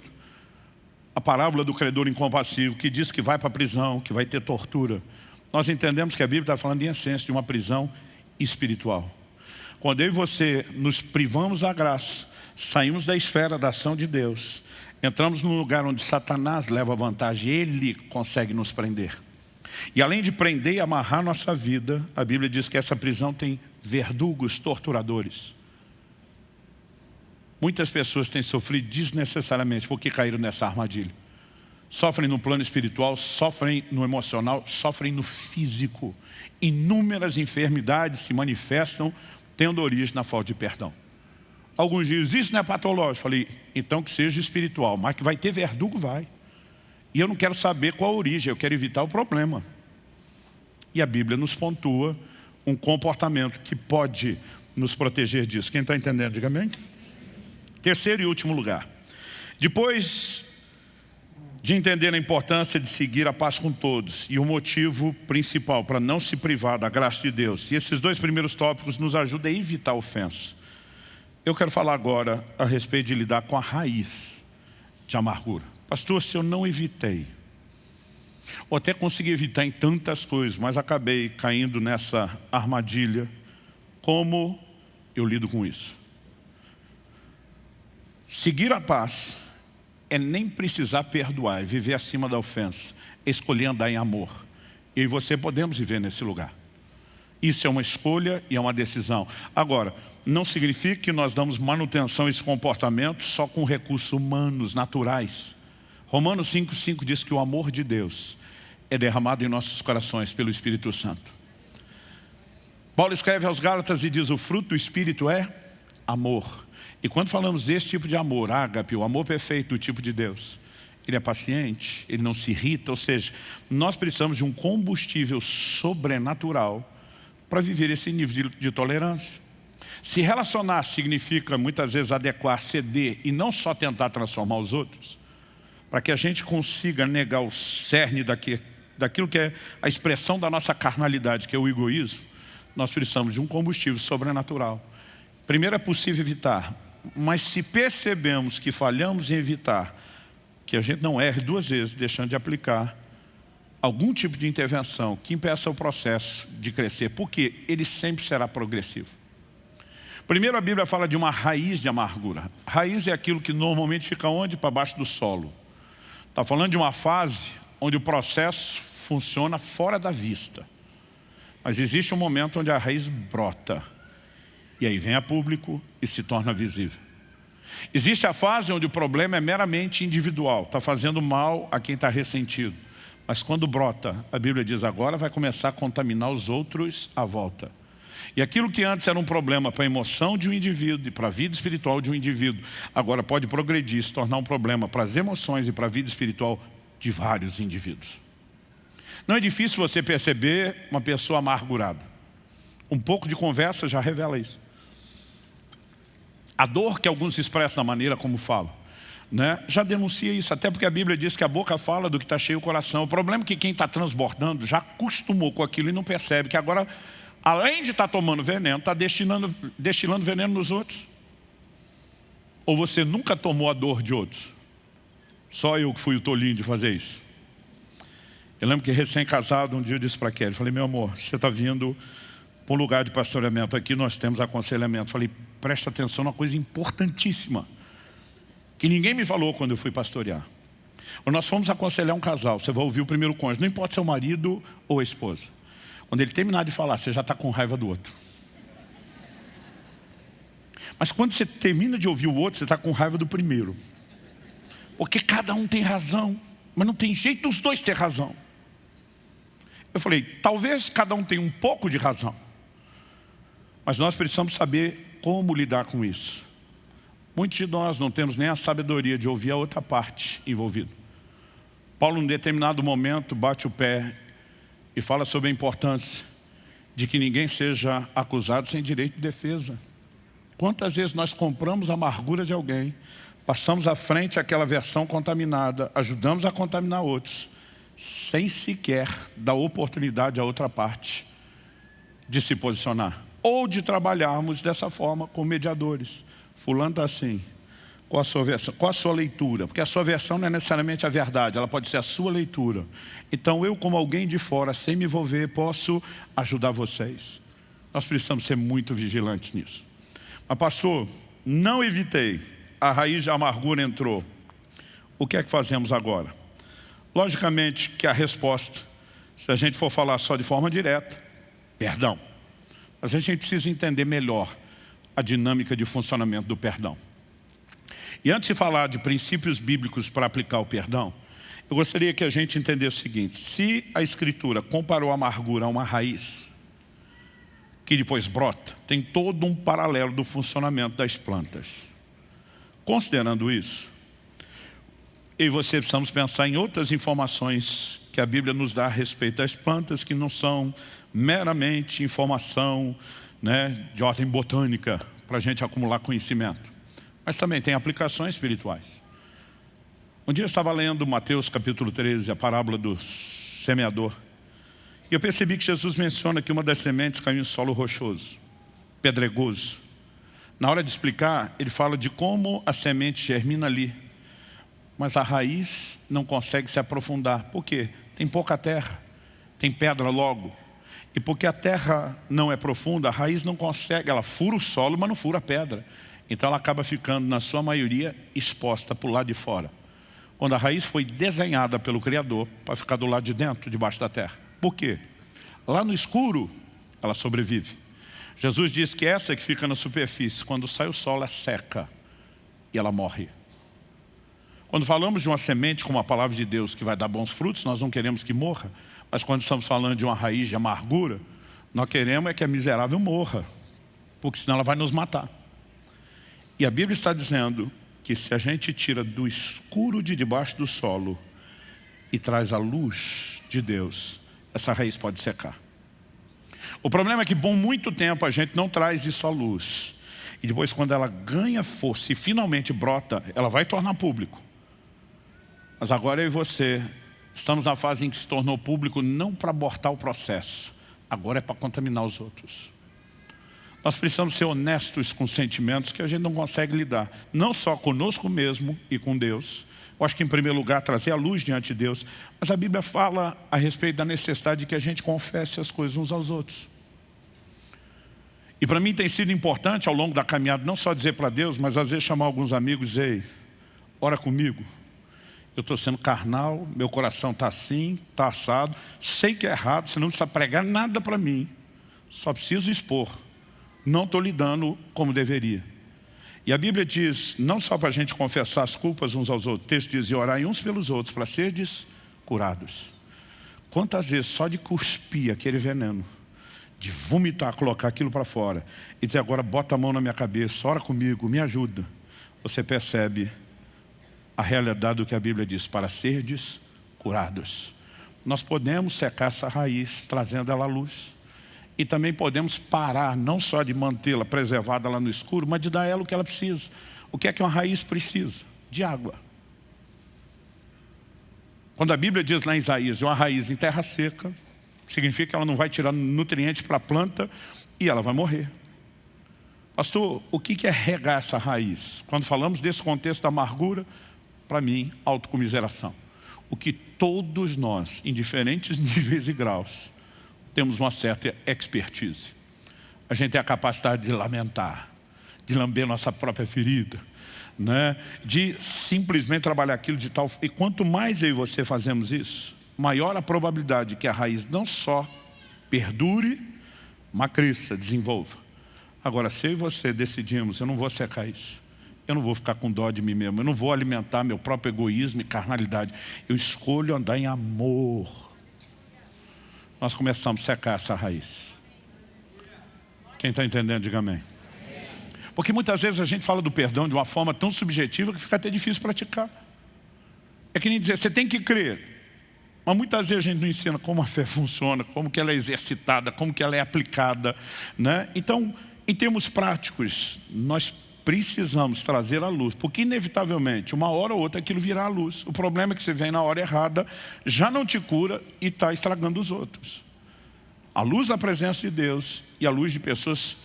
a parábola do credor incompassivo, que diz que vai para a prisão, que vai ter tortura. Nós entendemos que a Bíblia está falando em essência de uma prisão espiritual. Quando eu e você nos privamos da graça, saímos da esfera da ação de Deus, entramos num lugar onde Satanás leva vantagem, ele consegue nos prender. E além de prender e amarrar nossa vida, a Bíblia diz que essa prisão tem verdugos, torturadores. Muitas pessoas têm sofrido desnecessariamente porque caíram nessa armadilha. Sofrem no plano espiritual, sofrem no emocional, sofrem no físico. Inúmeras enfermidades se manifestam tendo origem na falta de perdão. Alguns dizem, isso não é patológico. Falei, então que seja espiritual, mas que vai ter verdugo, vai. E eu não quero saber qual a origem, eu quero evitar o problema. E a Bíblia nos pontua um comportamento que pode nos proteger disso. Quem está entendendo, diga amém. Terceiro e último lugar. Depois de entender a importância de seguir a paz com todos e o motivo principal para não se privar da graça de Deus. E esses dois primeiros tópicos nos ajudam a evitar ofensa. Eu quero falar agora a respeito de lidar com a raiz de amargura. Pastor, se eu não evitei, ou até consegui evitar em tantas coisas, mas acabei caindo nessa armadilha, como eu lido com isso? Seguir a paz é nem precisar perdoar, é viver acima da ofensa, é escolher andar em amor. Eu e você podemos viver nesse lugar. Isso é uma escolha e é uma decisão. Agora, não significa que nós damos manutenção a esse comportamento só com recursos humanos, naturais. Romanos 5,5 diz que o amor de Deus é derramado em nossos corações pelo Espírito Santo. Paulo escreve aos Gálatas e diz, o fruto do Espírito é amor. E quando falamos desse tipo de amor, ágape, o amor perfeito do tipo de Deus, ele é paciente, ele não se irrita, ou seja, nós precisamos de um combustível sobrenatural para viver esse nível de, de tolerância. Se relacionar significa muitas vezes adequar, ceder e não só tentar transformar os outros, para que a gente consiga negar o cerne daqui, daquilo que é a expressão da nossa carnalidade, que é o egoísmo, nós precisamos de um combustível sobrenatural. Primeiro é possível evitar, mas se percebemos que falhamos em evitar, que a gente não erre duas vezes, deixando de aplicar algum tipo de intervenção que impeça o processo de crescer, porque ele sempre será progressivo. Primeiro a Bíblia fala de uma raiz de amargura. Raiz é aquilo que normalmente fica onde? Para baixo do solo. Está falando de uma fase onde o processo funciona fora da vista. Mas existe um momento onde a raiz brota. E aí vem a público e se torna visível. Existe a fase onde o problema é meramente individual, está fazendo mal a quem está ressentido. Mas quando brota, a Bíblia diz agora vai começar a contaminar os outros à volta. E aquilo que antes era um problema para a emoção de um indivíduo e para a vida espiritual de um indivíduo, agora pode progredir, se tornar um problema para as emoções e para a vida espiritual de vários indivíduos. Não é difícil você perceber uma pessoa amargurada. Um pouco de conversa já revela isso. A dor que alguns expressam da maneira como falam, né, já denuncia isso, até porque a Bíblia diz que a boca fala do que está cheio o coração. O problema é que quem está transbordando já acostumou com aquilo e não percebe que agora além de estar tá tomando veneno, está destilando, destilando veneno nos outros. Ou você nunca tomou a dor de outros? Só eu que fui o tolinho de fazer isso. Eu lembro que recém-casado, um dia eu disse para Kelly, falei, meu amor, você está vindo para um lugar de pastoreamento aqui, nós temos aconselhamento. Falei, presta atenção numa coisa importantíssima, que ninguém me falou quando eu fui pastorear. Nós fomos aconselhar um casal, você vai ouvir o primeiro cônjuge, não importa se é o marido ou a esposa. Quando ele terminar de falar, você já está com raiva do outro. Mas quando você termina de ouvir o outro, você está com raiva do primeiro. Porque cada um tem razão, mas não tem jeito os dois ter razão. Eu falei, talvez cada um tenha um pouco de razão. Mas nós precisamos saber como lidar com isso. Muitos de nós não temos nem a sabedoria de ouvir a outra parte envolvida. Paulo, em determinado momento, bate o pé e fala sobre a importância de que ninguém seja acusado sem direito de defesa. Quantas vezes nós compramos a amargura de alguém, passamos à frente aquela versão contaminada, ajudamos a contaminar outros, sem sequer dar oportunidade à outra parte de se posicionar. Ou de trabalharmos dessa forma com mediadores. Fulano está assim, qual a sua versão? Qual a sua leitura? Porque a sua versão não é necessariamente a verdade, ela pode ser a sua leitura. Então eu, como alguém de fora, sem me envolver, posso ajudar vocês. Nós precisamos ser muito vigilantes nisso. Mas pastor, não evitei, a raiz da amargura entrou. O que é que fazemos agora? Logicamente que a resposta, se a gente for falar só de forma direta, perdão. A gente precisa entender melhor a dinâmica de funcionamento do perdão. E antes de falar de princípios bíblicos para aplicar o perdão, eu gostaria que a gente entendesse o seguinte, se a Escritura comparou a amargura a uma raiz, que depois brota, tem todo um paralelo do funcionamento das plantas. Considerando isso, eu e você precisamos pensar em outras informações que a Bíblia nos dá a respeito das plantas, que não são meramente informação né, de ordem botânica, para a gente acumular conhecimento mas também tem aplicações espirituais. Um dia eu estava lendo Mateus capítulo 13, a parábola do semeador. E eu percebi que Jesus menciona que uma das sementes caiu em solo rochoso, pedregoso. Na hora de explicar, ele fala de como a semente germina ali. Mas a raiz não consegue se aprofundar. Por quê? Tem pouca terra, tem pedra logo. E porque a terra não é profunda, a raiz não consegue, ela fura o solo, mas não fura a pedra. Então ela acaba ficando, na sua maioria, exposta para o lado de fora. Quando a raiz foi desenhada pelo Criador para ficar do lado de dentro, debaixo da terra. Por quê? Lá no escuro, ela sobrevive. Jesus diz que essa que fica na superfície, quando sai o sol, ela seca e ela morre. Quando falamos de uma semente como a palavra de Deus que vai dar bons frutos, nós não queremos que morra. Mas quando estamos falando de uma raiz de amargura, nós queremos é que a miserável morra, porque senão ela vai nos matar. E a Bíblia está dizendo que se a gente tira do escuro de debaixo do solo e traz a luz de Deus, essa raiz pode secar. O problema é que por muito tempo a gente não traz isso à luz. E depois quando ela ganha força e finalmente brota, ela vai tornar público. Mas agora eu e você estamos na fase em que se tornou público não para abortar o processo, agora é para contaminar os outros. Nós precisamos ser honestos com sentimentos que a gente não consegue lidar, não só conosco mesmo e com Deus. Eu acho que em primeiro lugar trazer a luz diante de Deus, mas a Bíblia fala a respeito da necessidade de que a gente confesse as coisas uns aos outros. E para mim tem sido importante ao longo da caminhada, não só dizer para Deus, mas às vezes chamar alguns amigos e dizer, ora comigo. Eu estou sendo carnal, meu coração está assim, está assado, sei que é errado, você não precisa pregar nada para mim, só preciso expor. Não estou lidando como deveria. E a Bíblia diz, não só para a gente confessar as culpas uns aos outros, o texto diz, e orar uns pelos outros, para serdes curados. Quantas vezes só de cuspir aquele veneno, de vomitar, colocar aquilo para fora, e dizer agora bota a mão na minha cabeça, ora comigo, me ajuda. Você percebe a realidade do que a Bíblia diz, para serdes curados. Nós podemos secar essa raiz, trazendo ela à luz. E também podemos parar, não só de mantê-la preservada lá no escuro, mas de dar ela o que ela precisa. O que é que uma raiz precisa? De água. Quando a Bíblia diz lá em Isaías, uma raiz em terra seca, significa que ela não vai tirar nutrientes para a planta e ela vai morrer. Pastor, o que é regar essa raiz? Quando falamos desse contexto da amargura, para mim, autocomiseração. O que todos nós, em diferentes níveis e graus, temos uma certa expertise. A gente tem a capacidade de lamentar, de lamber nossa própria ferida, né? de simplesmente trabalhar aquilo de tal... E quanto mais eu e você fazemos isso, maior a probabilidade que a raiz não só perdure, mas cresça, desenvolva. Agora, se eu e você decidimos, eu não vou secar isso, eu não vou ficar com dó de mim mesmo, eu não vou alimentar meu próprio egoísmo e carnalidade, eu escolho andar em amor. Nós começamos a secar essa raiz. Quem está entendendo, diga amém. Porque muitas vezes a gente fala do perdão de uma forma tão subjetiva que fica até difícil praticar. É que nem dizer, você tem que crer. Mas muitas vezes a gente não ensina como a fé funciona, como que ela é exercitada, como que ela é aplicada. Né? Então, em termos práticos, nós precisamos trazer a luz, porque inevitavelmente, uma hora ou outra, aquilo virá à luz. O problema é que você vem na hora errada, já não te cura e está estragando os outros. A luz da presença de Deus e a luz de pessoas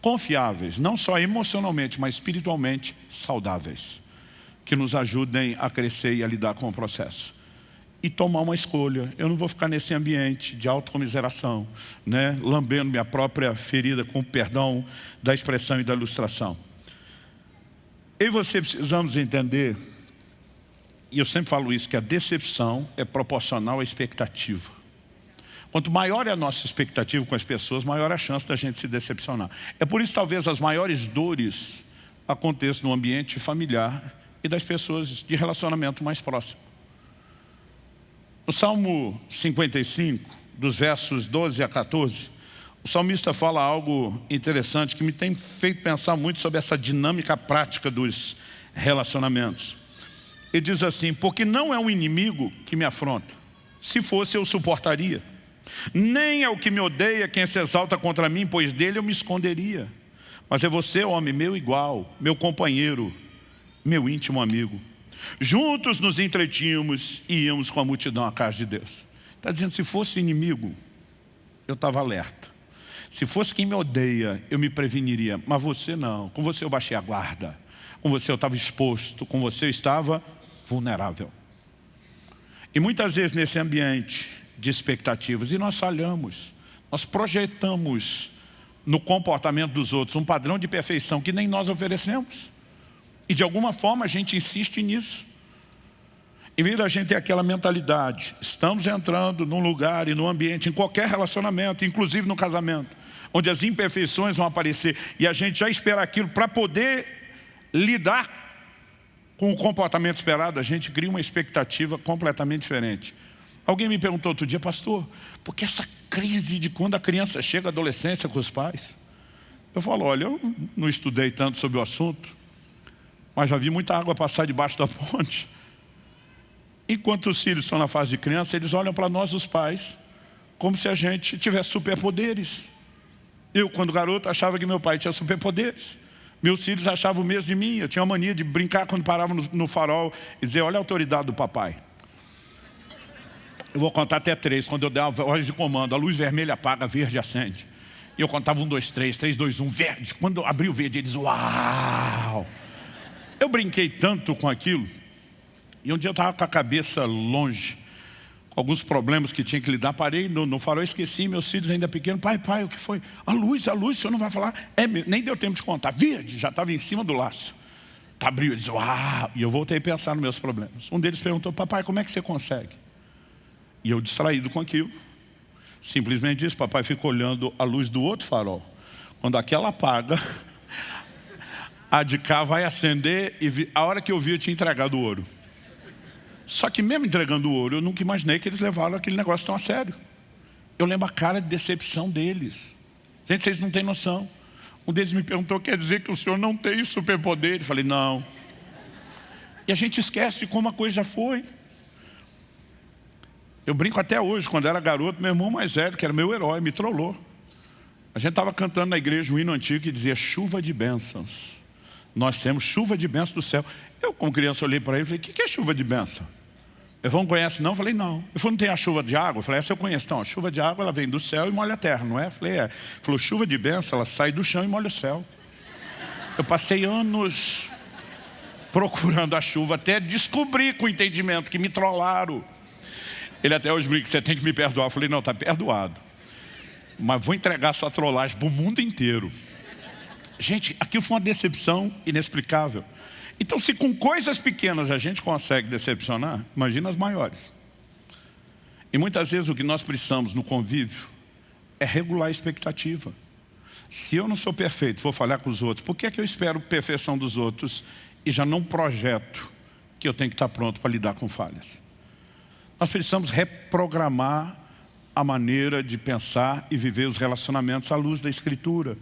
confiáveis, não só emocionalmente, mas espiritualmente saudáveis, que nos ajudem a crescer e a lidar com o processo e tomar uma escolha. Eu não vou ficar nesse ambiente de autocomiseração, né? lambendo minha própria ferida com o perdão da expressão e da ilustração. Eu e você precisamos entender, e eu sempre falo isso, que a decepção é proporcional à expectativa. Quanto maior é a nossa expectativa com as pessoas, maior é a chance da gente se decepcionar. É por isso talvez as maiores dores aconteçam no ambiente familiar e das pessoas de relacionamento mais próximo. No Salmo 55, dos versos 12 a 14, o salmista fala algo interessante que me tem feito pensar muito sobre essa dinâmica prática dos relacionamentos. Ele diz assim, porque não é um inimigo que me afronta. Se fosse, eu suportaria. Nem é o que me odeia quem se exalta contra mim, pois dele eu me esconderia. Mas é você, homem, meu igual, meu companheiro, meu íntimo amigo. Juntos nos entretínhamos e íamos com a multidão à casa de Deus. Está dizendo, se fosse inimigo, eu estava alerta. Se fosse quem me odeia, eu me preveniria. Mas você não. Com você eu baixei a guarda. Com você eu estava exposto. Com você eu estava vulnerável. E muitas vezes nesse ambiente de expectativas, e nós falhamos, nós projetamos no comportamento dos outros um padrão de perfeição que nem nós oferecemos. E de alguma forma a gente insiste nisso. Em vez da gente ter aquela mentalidade, estamos entrando num lugar e num ambiente, em qualquer relacionamento, inclusive no casamento, onde as imperfeições vão aparecer e a gente já espera aquilo para poder lidar com o comportamento esperado, a gente cria uma expectativa completamente diferente. Alguém me perguntou outro dia, pastor, por que essa crise de quando a criança chega à adolescência com os pais? Eu falo, olha, eu não estudei tanto sobre o assunto, mas já vi muita água passar debaixo da ponte. Enquanto os filhos estão na fase de criança, eles olham para nós, os pais, como se a gente tivesse superpoderes. Eu, quando garoto, achava que meu pai tinha superpoderes. Meus filhos achavam o mesmo de mim. Eu tinha uma mania de brincar quando parava no, no farol e dizer, olha a autoridade do papai. Eu vou contar até três. Quando eu der uma voz de comando, a luz vermelha apaga, verde acende. E eu contava um, dois, três, três, dois, um, verde. Quando eu abri o verde, eles, uau! Eu brinquei tanto com aquilo. E um dia eu estava com a cabeça longe, com alguns problemas que tinha que lidar. Parei no, no farol, esqueci, meus filhos ainda pequenos. Pai, pai, o que foi? A luz, a luz, o senhor não vai falar? É, nem deu tempo de contar. Verde, já estava em cima do laço. Abriu, eles, uau! E eu voltei a pensar nos meus problemas. Um deles perguntou, papai, como é que você consegue? E eu distraído com aquilo, simplesmente disse, papai fica olhando a luz do outro farol. Quando aquela apaga, a de cá vai acender e a hora que eu vi eu tinha entregado o ouro. Só que mesmo entregando o ouro, eu nunca imaginei que eles levaram aquele negócio tão a sério. Eu lembro a cara de decepção deles. Gente, vocês não têm noção. Um deles me perguntou, quer dizer que o senhor não tem superpoder? Eu falei, não. E a gente esquece de como a coisa já foi. Eu brinco até hoje, quando era garoto, meu irmão mais velho, que era meu herói, me trollou. A gente estava cantando na igreja um hino antigo que dizia chuva de bênçãos. Nós temos chuva de bênçãos do céu. Eu, como criança, olhei para ele e falei, o que é chuva de bênção? Eu não conhece não? Eu falei, não. Ele falou, não tem a chuva de água? Eu falei, essa eu conheço. Então, a chuva de água ela vem do céu e molha a terra, não é? Eu falei, é. Ele falou, chuva de bênção, ela sai do chão e molha o céu. Eu passei anos procurando a chuva até descobrir com entendimento que me trollaram. Ele até hoje brinca, você tem que me perdoar. Eu falei, não, está perdoado. Mas vou entregar sua trollagem para o mundo inteiro. Gente, aquilo foi uma decepção inexplicável. Então, se com coisas pequenas a gente consegue decepcionar, imagina as maiores. E muitas vezes o que nós precisamos no convívio é regular a expectativa. Se eu não sou perfeito, vou falhar com os outros, por que é que eu espero perfeição dos outros e já não projeto que eu tenho que estar pronto para lidar com falhas? Nós precisamos reprogramar a maneira de pensar e viver os relacionamentos à luz da Escritura.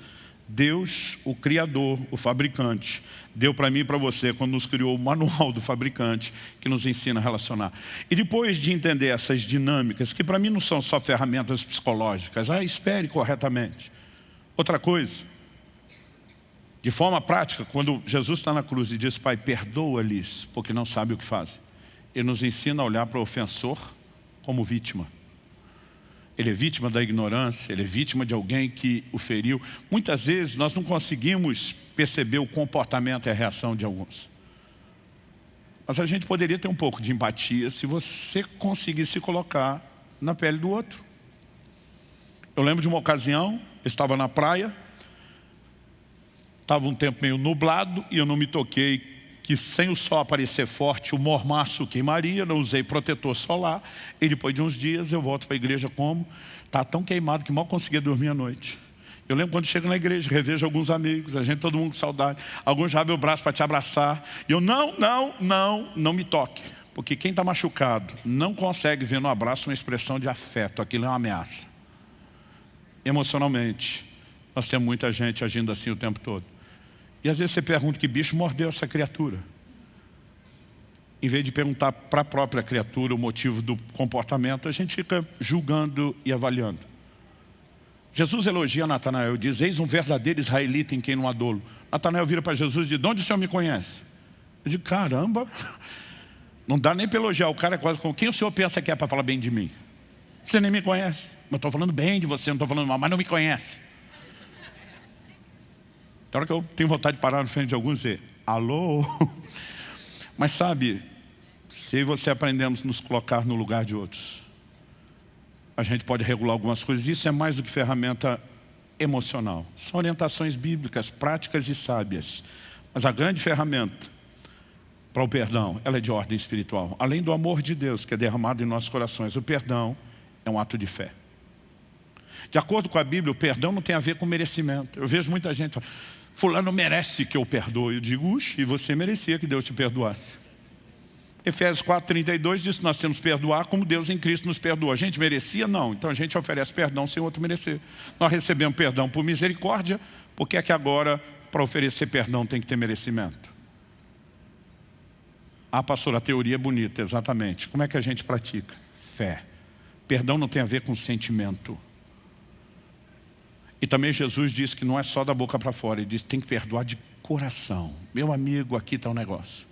Deus, o Criador, o fabricante, deu para mim e para você, quando nos criou o manual do fabricante, que nos ensina a relacionar. E depois de entender essas dinâmicas, que para mim não são só ferramentas psicológicas, ah, espere corretamente. Outra coisa, de forma prática, quando Jesus está na cruz e diz, Pai, perdoa-lhes, porque não sabe o que fazem. Ele nos ensina a olhar para o ofensor como vítima. Ele é vítima da ignorância, ele é vítima de alguém que o feriu. Muitas vezes nós não conseguimos perceber o comportamento e a reação de alguns. Mas a gente poderia ter um pouco de empatia se você conseguisse se colocar na pele do outro. Eu lembro de uma ocasião, eu estava na praia, estava um tempo meio nublado e eu não me toquei que sem o sol aparecer forte, o mormaço queimaria, não usei protetor solar, e depois de uns dias eu volto para a igreja como? Está tão queimado que mal conseguia dormir à noite. Eu lembro quando chego na igreja, revejo alguns amigos, a gente, todo mundo com saudade. Alguns já abrem o braço para te abraçar. E eu, não, não, não, não me toque. Porque quem está machucado não consegue ver no abraço uma expressão de afeto. Aquilo é uma ameaça. Emocionalmente, nós temos muita gente agindo assim o tempo todo. E às vezes você pergunta que bicho mordeu essa criatura. Em vez de perguntar para a própria criatura o motivo do comportamento, a gente fica julgando e avaliando. Jesus elogia Natanael, diz, eis um verdadeiro israelita em quem não há dolo. Natanael vira para Jesus e diz, de onde o senhor me conhece? Eu digo, caramba, não dá nem para elogiar o cara é quase com quem o senhor pensa que é para falar bem de mim? Você nem me conhece. Eu estou falando bem de você, não estou falando mal, mas não me conhece. Tem hora que eu tenho vontade de parar na frente de alguns e dizer, alô? Mas sabe, se você aprendemos a nos colocar no lugar de outros, a gente pode regular algumas coisas. Isso é mais do que ferramenta emocional. São orientações bíblicas, práticas e sábias. Mas a grande ferramenta para o perdão, ela é de ordem espiritual. Além do amor de Deus que é derramado em nossos corações, o perdão é um ato de fé. De acordo com a Bíblia, o perdão não tem a ver com merecimento. Eu vejo muita gente falando, fulano merece que eu perdoe. Eu digo, uxe, você merecia que Deus te perdoasse. Efésios 4,32 diz que nós temos que perdoar como Deus em Cristo nos perdoa. A gente merecia? Não. Então a gente oferece perdão sem outro merecer. Nós recebemos perdão por misericórdia, porque é que agora, para oferecer perdão, tem que ter merecimento? Ah, pastor, a teoria é bonita, exatamente. Como é que a gente pratica? Fé. Perdão não tem a ver com sentimento. E também Jesus disse que não é só da boca para fora, ele disse que tem que perdoar de coração. Meu amigo, aqui está um negócio.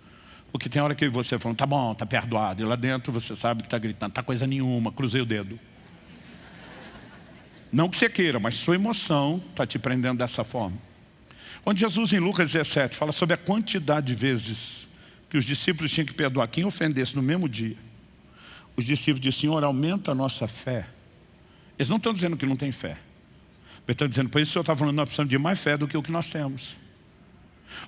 Porque tem hora que você fala, tá bom, tá perdoado. E lá dentro você sabe que está gritando, tá coisa nenhuma, cruzei o dedo. Não que você queira, mas sua emoção está te prendendo dessa forma. Quando Jesus, em Lucas 17, fala sobre a quantidade de vezes que os discípulos tinham que perdoar quem ofendesse no mesmo dia, os discípulos dizem, Senhor, aumenta a nossa fé. Eles não estão dizendo que não tem fé. Eles estão dizendo, por isso o Senhor está falando nós precisamos de mais fé do que o que nós temos.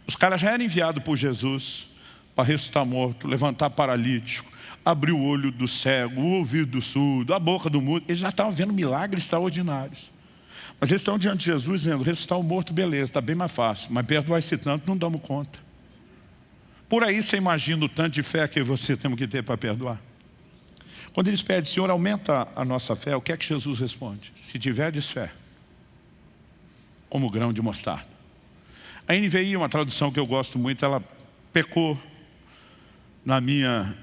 Os caras já eram enviados por Jesus para ressuscitar morto, levantar paralítico, abrir o olho do cego, o ouvido do surdo, a boca do mudo. Eles já estavam vendo milagres extraordinários. Mas eles estão diante de Jesus dizendo, ressuscitar o morto, beleza, está bem mais fácil. Mas perdoar esse tanto, não damos conta. Por aí você imagina o tanto de fé que você tem que ter para perdoar. Quando eles pedem, Senhor, aumenta a nossa fé, o que é que Jesus responde? Se tiverdes fé, como grão de mostarda. A NVI, uma tradução que eu gosto muito, ela pecou, na minha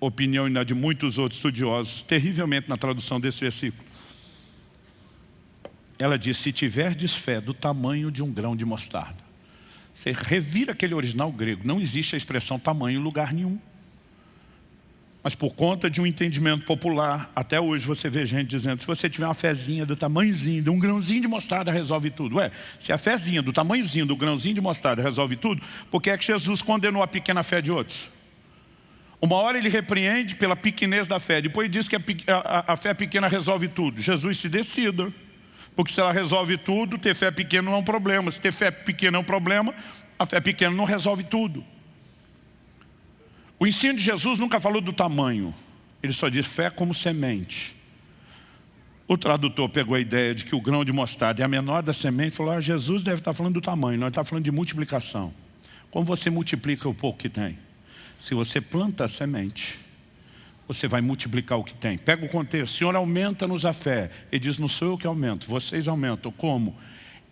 opinião e na de muitos outros estudiosos, terrivelmente na tradução desse versículo. Ela diz, se tiverdes fé do tamanho de um grão de mostarda. Você revira aquele original grego, não existe a expressão tamanho em lugar nenhum. Mas por conta de um entendimento popular, até hoje você vê gente dizendo, se você tiver uma fezinha do tamanhozinho, de um grãozinho de mostarda resolve tudo. Ué, se a fezinha do tamanhozinho, do grãozinho de mostarda resolve tudo, por que é que Jesus condenou a pequena fé de outros? Uma hora ele repreende pela pequenez da fé, depois diz que a, a, a fé pequena resolve tudo. Jesus se decida, porque se ela resolve tudo, ter fé pequena não é um problema. Se ter fé pequena é um problema, a fé pequena não resolve tudo. O ensino de Jesus nunca falou do tamanho. Ele só diz fé como semente. O tradutor pegou a ideia de que o grão de mostarda é a menor da semente e falou, ah, Jesus deve estar falando do tamanho, ele está falando de multiplicação. Como você multiplica o pouco que tem? Se você planta a semente, você vai multiplicar o que tem. Pega o contexto, Senhor, aumenta-nos a fé. Ele diz, não sou eu que aumento, vocês aumentam. Como?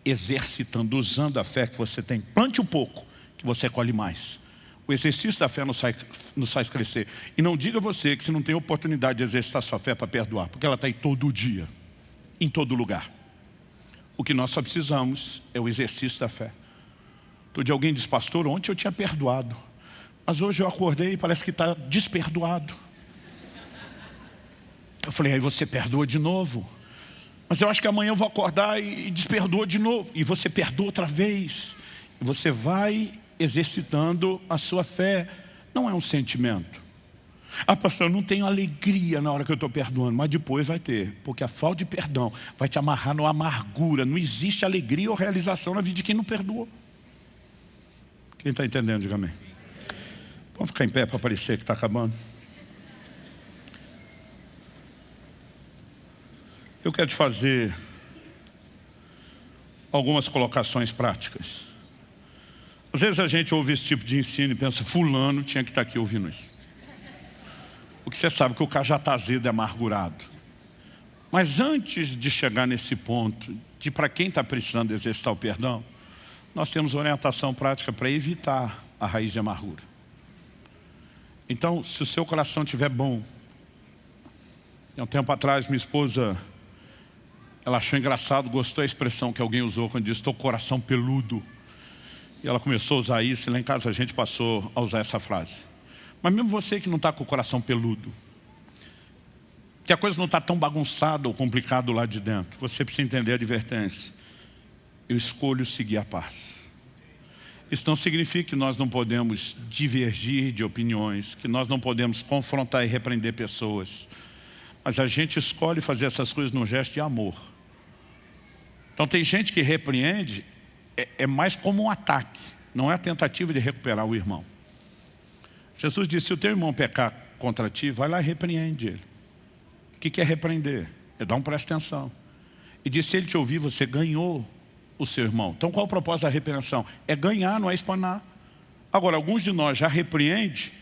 Exercitando, usando a fé que você tem. Plante um pouco, que você colhe mais. O exercício da fé nos faz, nos faz crescer. E não diga você que você não tem oportunidade de exercitar sua fé para perdoar, porque ela está aí todo dia, em todo lugar. O que nós só precisamos é o exercício da fé. Todo dia alguém diz, pastor, ontem eu tinha perdoado, mas hoje eu acordei e parece que está desperdoado. Eu falei, aí você perdoa de novo. Mas eu acho que amanhã eu vou acordar e desperdoa de novo. E você perdoa outra vez. Você vai exercitando a sua fé. Não é um sentimento. Ah, pastor, eu não tenho alegria na hora que eu estou perdoando, mas depois vai ter, porque a falta de perdão vai te amarrar numa amargura. Não existe alegria ou realização na vida de quem não perdoou. Quem está entendendo, diga amém. Vamos ficar em pé para parecer que está acabando. Eu quero te fazer algumas colocações práticas. Às vezes a gente ouve esse tipo de ensino e pensa, fulano tinha que estar aqui ouvindo isso. Porque você sabe que o cara já está azedo e amargurado. Mas antes de chegar nesse ponto, de para quem está precisando exercitar o perdão, nós temos orientação prática para evitar a raiz de amargura. Então, se o seu coração estiver bom, há um tempo atrás minha esposa, ela achou engraçado, gostou da expressão que alguém usou quando disse, estou coração peludo. E ela começou a usar isso, e lá em casa a gente passou a usar essa frase. Mas mesmo você que não está com o coração peludo, que a coisa não está tão bagunçada ou complicada lá de dentro, você precisa entender a advertência. Eu escolho seguir a paz. Isso não significa que nós não podemos divergir de opiniões, que nós não podemos confrontar e repreender pessoas. Mas a gente escolhe fazer essas coisas num gesto de amor. Então tem gente que repreende é, é mais como um ataque, não é a tentativa de recuperar o irmão. Jesus disse, se o teu irmão pecar contra ti, vai lá e repreende ele. O que é repreender? É dar um presta atenção. E disse, se ele te ouvir, você ganhou o seu irmão. Então qual é o propósito da repreensão? É ganhar, não é espanar. Agora, alguns de nós já repreende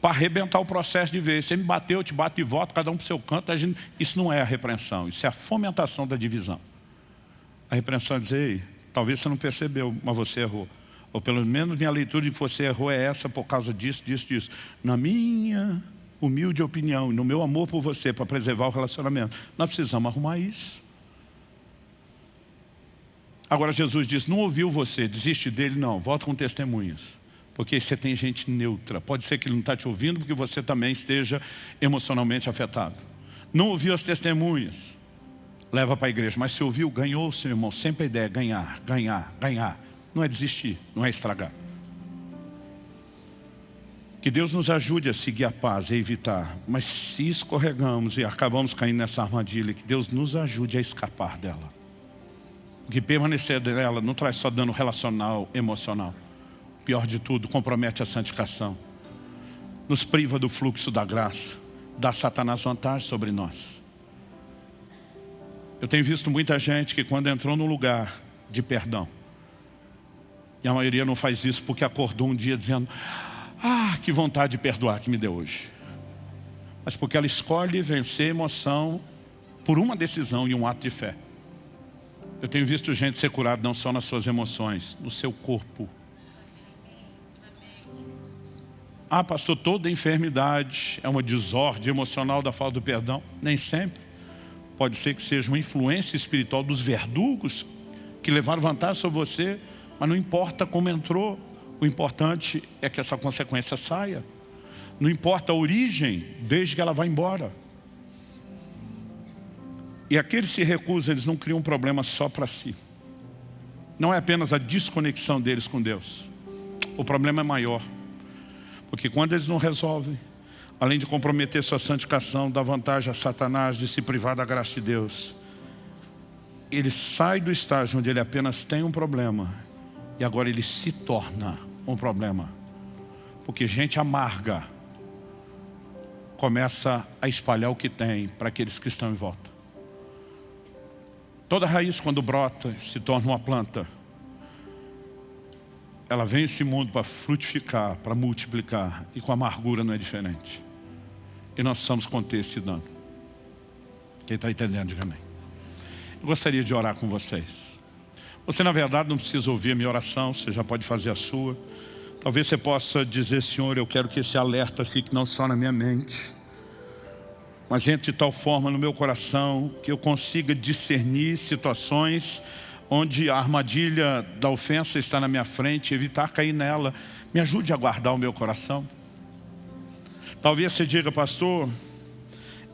para arrebentar o processo de vez. Você me bateu, eu te bato de volta, cada um para o seu canto. Gente... Isso não é a repreensão, isso é a fomentação da divisão. A repreensão é dizer, Talvez você não percebeu, mas você errou. Ou pelo menos minha leitura de que você errou é essa por causa disso, disso, disso. Na minha humilde opinião, no meu amor por você, para preservar o relacionamento, nós precisamos arrumar isso. Agora Jesus diz, não ouviu você, desiste dele, não, volta com testemunhas. Porque você tem gente neutra. Pode ser que ele não está te ouvindo porque você também esteja emocionalmente afetado. Não ouviu as testemunhas, leva para a igreja. Mas se ouviu, ganhou, seu irmão. Sempre a ideia é ganhar, ganhar, ganhar. Não é desistir, não é estragar. Que Deus nos ajude a seguir a paz, a evitar. Mas se escorregamos e acabamos caindo nessa armadilha, que Deus nos ajude a escapar dela. Porque permanecer dela não traz só dano relacional, emocional. Pior de tudo, compromete a santificação. Nos priva do fluxo da graça. Dá Satanás vantagem sobre nós. Eu tenho visto muita gente que quando entrou num lugar de perdão, e a maioria não faz isso porque acordou um dia dizendo ah, que vontade de perdoar que me deu hoje. Mas porque ela escolhe vencer a emoção por uma decisão e um ato de fé. Eu tenho visto gente ser curada não só nas suas emoções, no seu corpo. Ah, pastor, toda enfermidade é uma desordem emocional da falta do perdão? Nem sempre. Pode ser que seja uma influência espiritual dos verdugos que levaram vantagem sobre você, mas não importa como entrou, o importante é que essa consequência saia. Não importa a origem, desde que ela vá embora. E aqueles que se recusam, eles não criam um problema só para si. Não é apenas a desconexão deles com Deus. O problema é maior. Porque quando eles não resolvem, além de comprometer sua santificação, dá vantagem a Satanás de se privar da graça de Deus. Ele sai do estágio onde ele apenas tem um problema e agora ele se torna um problema. Porque gente amarga começa a espalhar o que tem para aqueles que estão em volta. Toda raiz quando brota se torna uma planta. Ela vem esse mundo para frutificar, para multiplicar. E com amargura não é diferente. E nós precisamos conter esse dano. Quem está entendendo, diga amém. Eu gostaria de orar com vocês. Você, na verdade, não precisa ouvir a minha oração, você já pode fazer a sua. Talvez você possa dizer, Senhor, eu quero que esse alerta fique não só na minha mente, mas entre de tal forma no meu coração que eu consiga discernir situações onde a armadilha da ofensa está na minha frente, evitar cair nela. Me ajude a guardar o meu coração. Talvez você diga, pastor,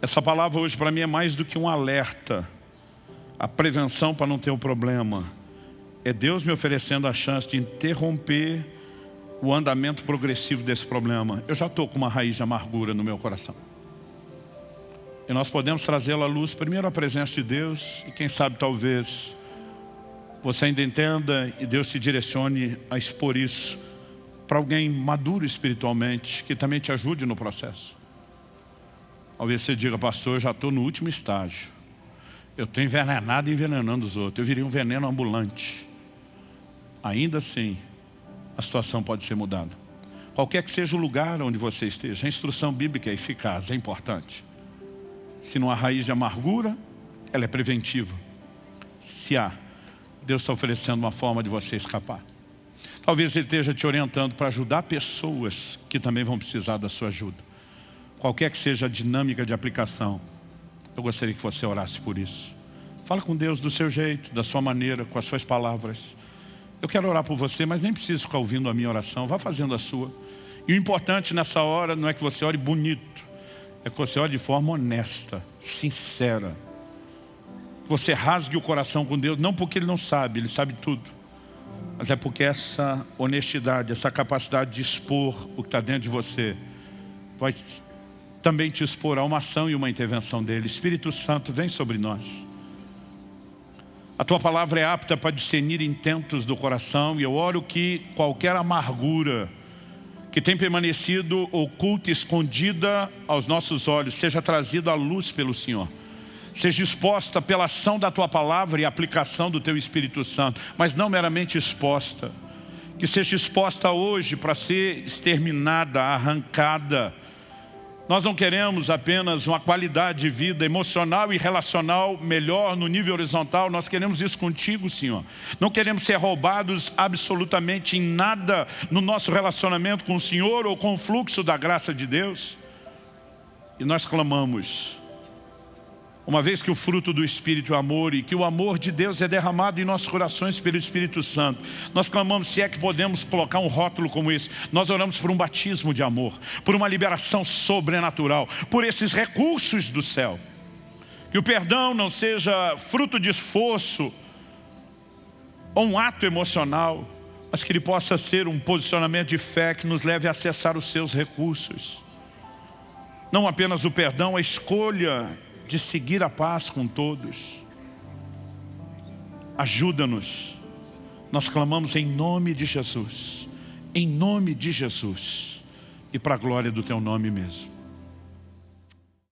essa palavra hoje para mim é mais do que um alerta. A prevenção para não ter um problema. É Deus me oferecendo a chance de interromper o andamento progressivo desse problema. Eu já estou com uma raiz de amargura no meu coração. E nós podemos trazê-la à luz, primeiro a presença de Deus, e quem sabe talvez você ainda entenda e Deus te direcione a expor isso para alguém maduro espiritualmente, que também te ajude no processo. Talvez você diga, pastor, eu já estou no último estágio. Eu estou envenenado e envenenando os outros. Eu virei um veneno ambulante. Ainda assim, a situação pode ser mudada. Qualquer que seja o lugar onde você esteja, a instrução bíblica é eficaz, é importante. Se não há raiz de amargura, ela é preventiva. Se há, Deus está oferecendo uma forma de você escapar. Talvez Ele esteja te orientando para ajudar pessoas que também vão precisar da sua ajuda. Qualquer que seja a dinâmica de aplicação, eu gostaria que você orasse por isso. Fala com Deus do seu jeito, da sua maneira, com as suas palavras. Eu quero orar por você, mas nem preciso ficar ouvindo a minha oração. Vá fazendo a sua. E o importante nessa hora não é que você ore bonito. É que você ore de forma honesta, sincera. Você rasgue o coração com Deus, não porque Ele não sabe, Ele sabe tudo. Mas é porque essa honestidade, essa capacidade de expor o que está dentro de você, vai também te expor a uma ação e uma intervenção dEle. Espírito Santo, vem sobre nós. A tua palavra é apta para discernir intentos do coração e eu oro que qualquer amargura que tem permanecido oculta, escondida aos nossos olhos, seja trazida à luz pelo Senhor. Seja exposta pela ação da tua palavra e aplicação do teu Espírito Santo, mas não meramente exposta. Que seja exposta hoje para ser exterminada, arrancada, nós não queremos apenas uma qualidade de vida emocional e relacional melhor no nível horizontal, nós queremos isso contigo, Senhor. Não queremos ser roubados absolutamente em nada no nosso relacionamento com o Senhor ou com o fluxo da graça de Deus. E nós clamamos, uma vez que o fruto do Espírito é amor e que o amor de Deus é derramado em nossos corações pelo Espírito Santo, nós clamamos se é que podemos colocar um rótulo como esse. Nós oramos por um batismo de amor, por uma liberação sobrenatural, por esses recursos do céu. Que o perdão não seja fruto de esforço ou um ato emocional, mas que ele possa ser um posicionamento de fé que nos leve a acessar os seus recursos. Não apenas o perdão, a escolha de seguir a paz com todos. Ajuda-nos. Nós clamamos em nome de Jesus. Em nome de Jesus. E para a glória do Teu nome mesmo.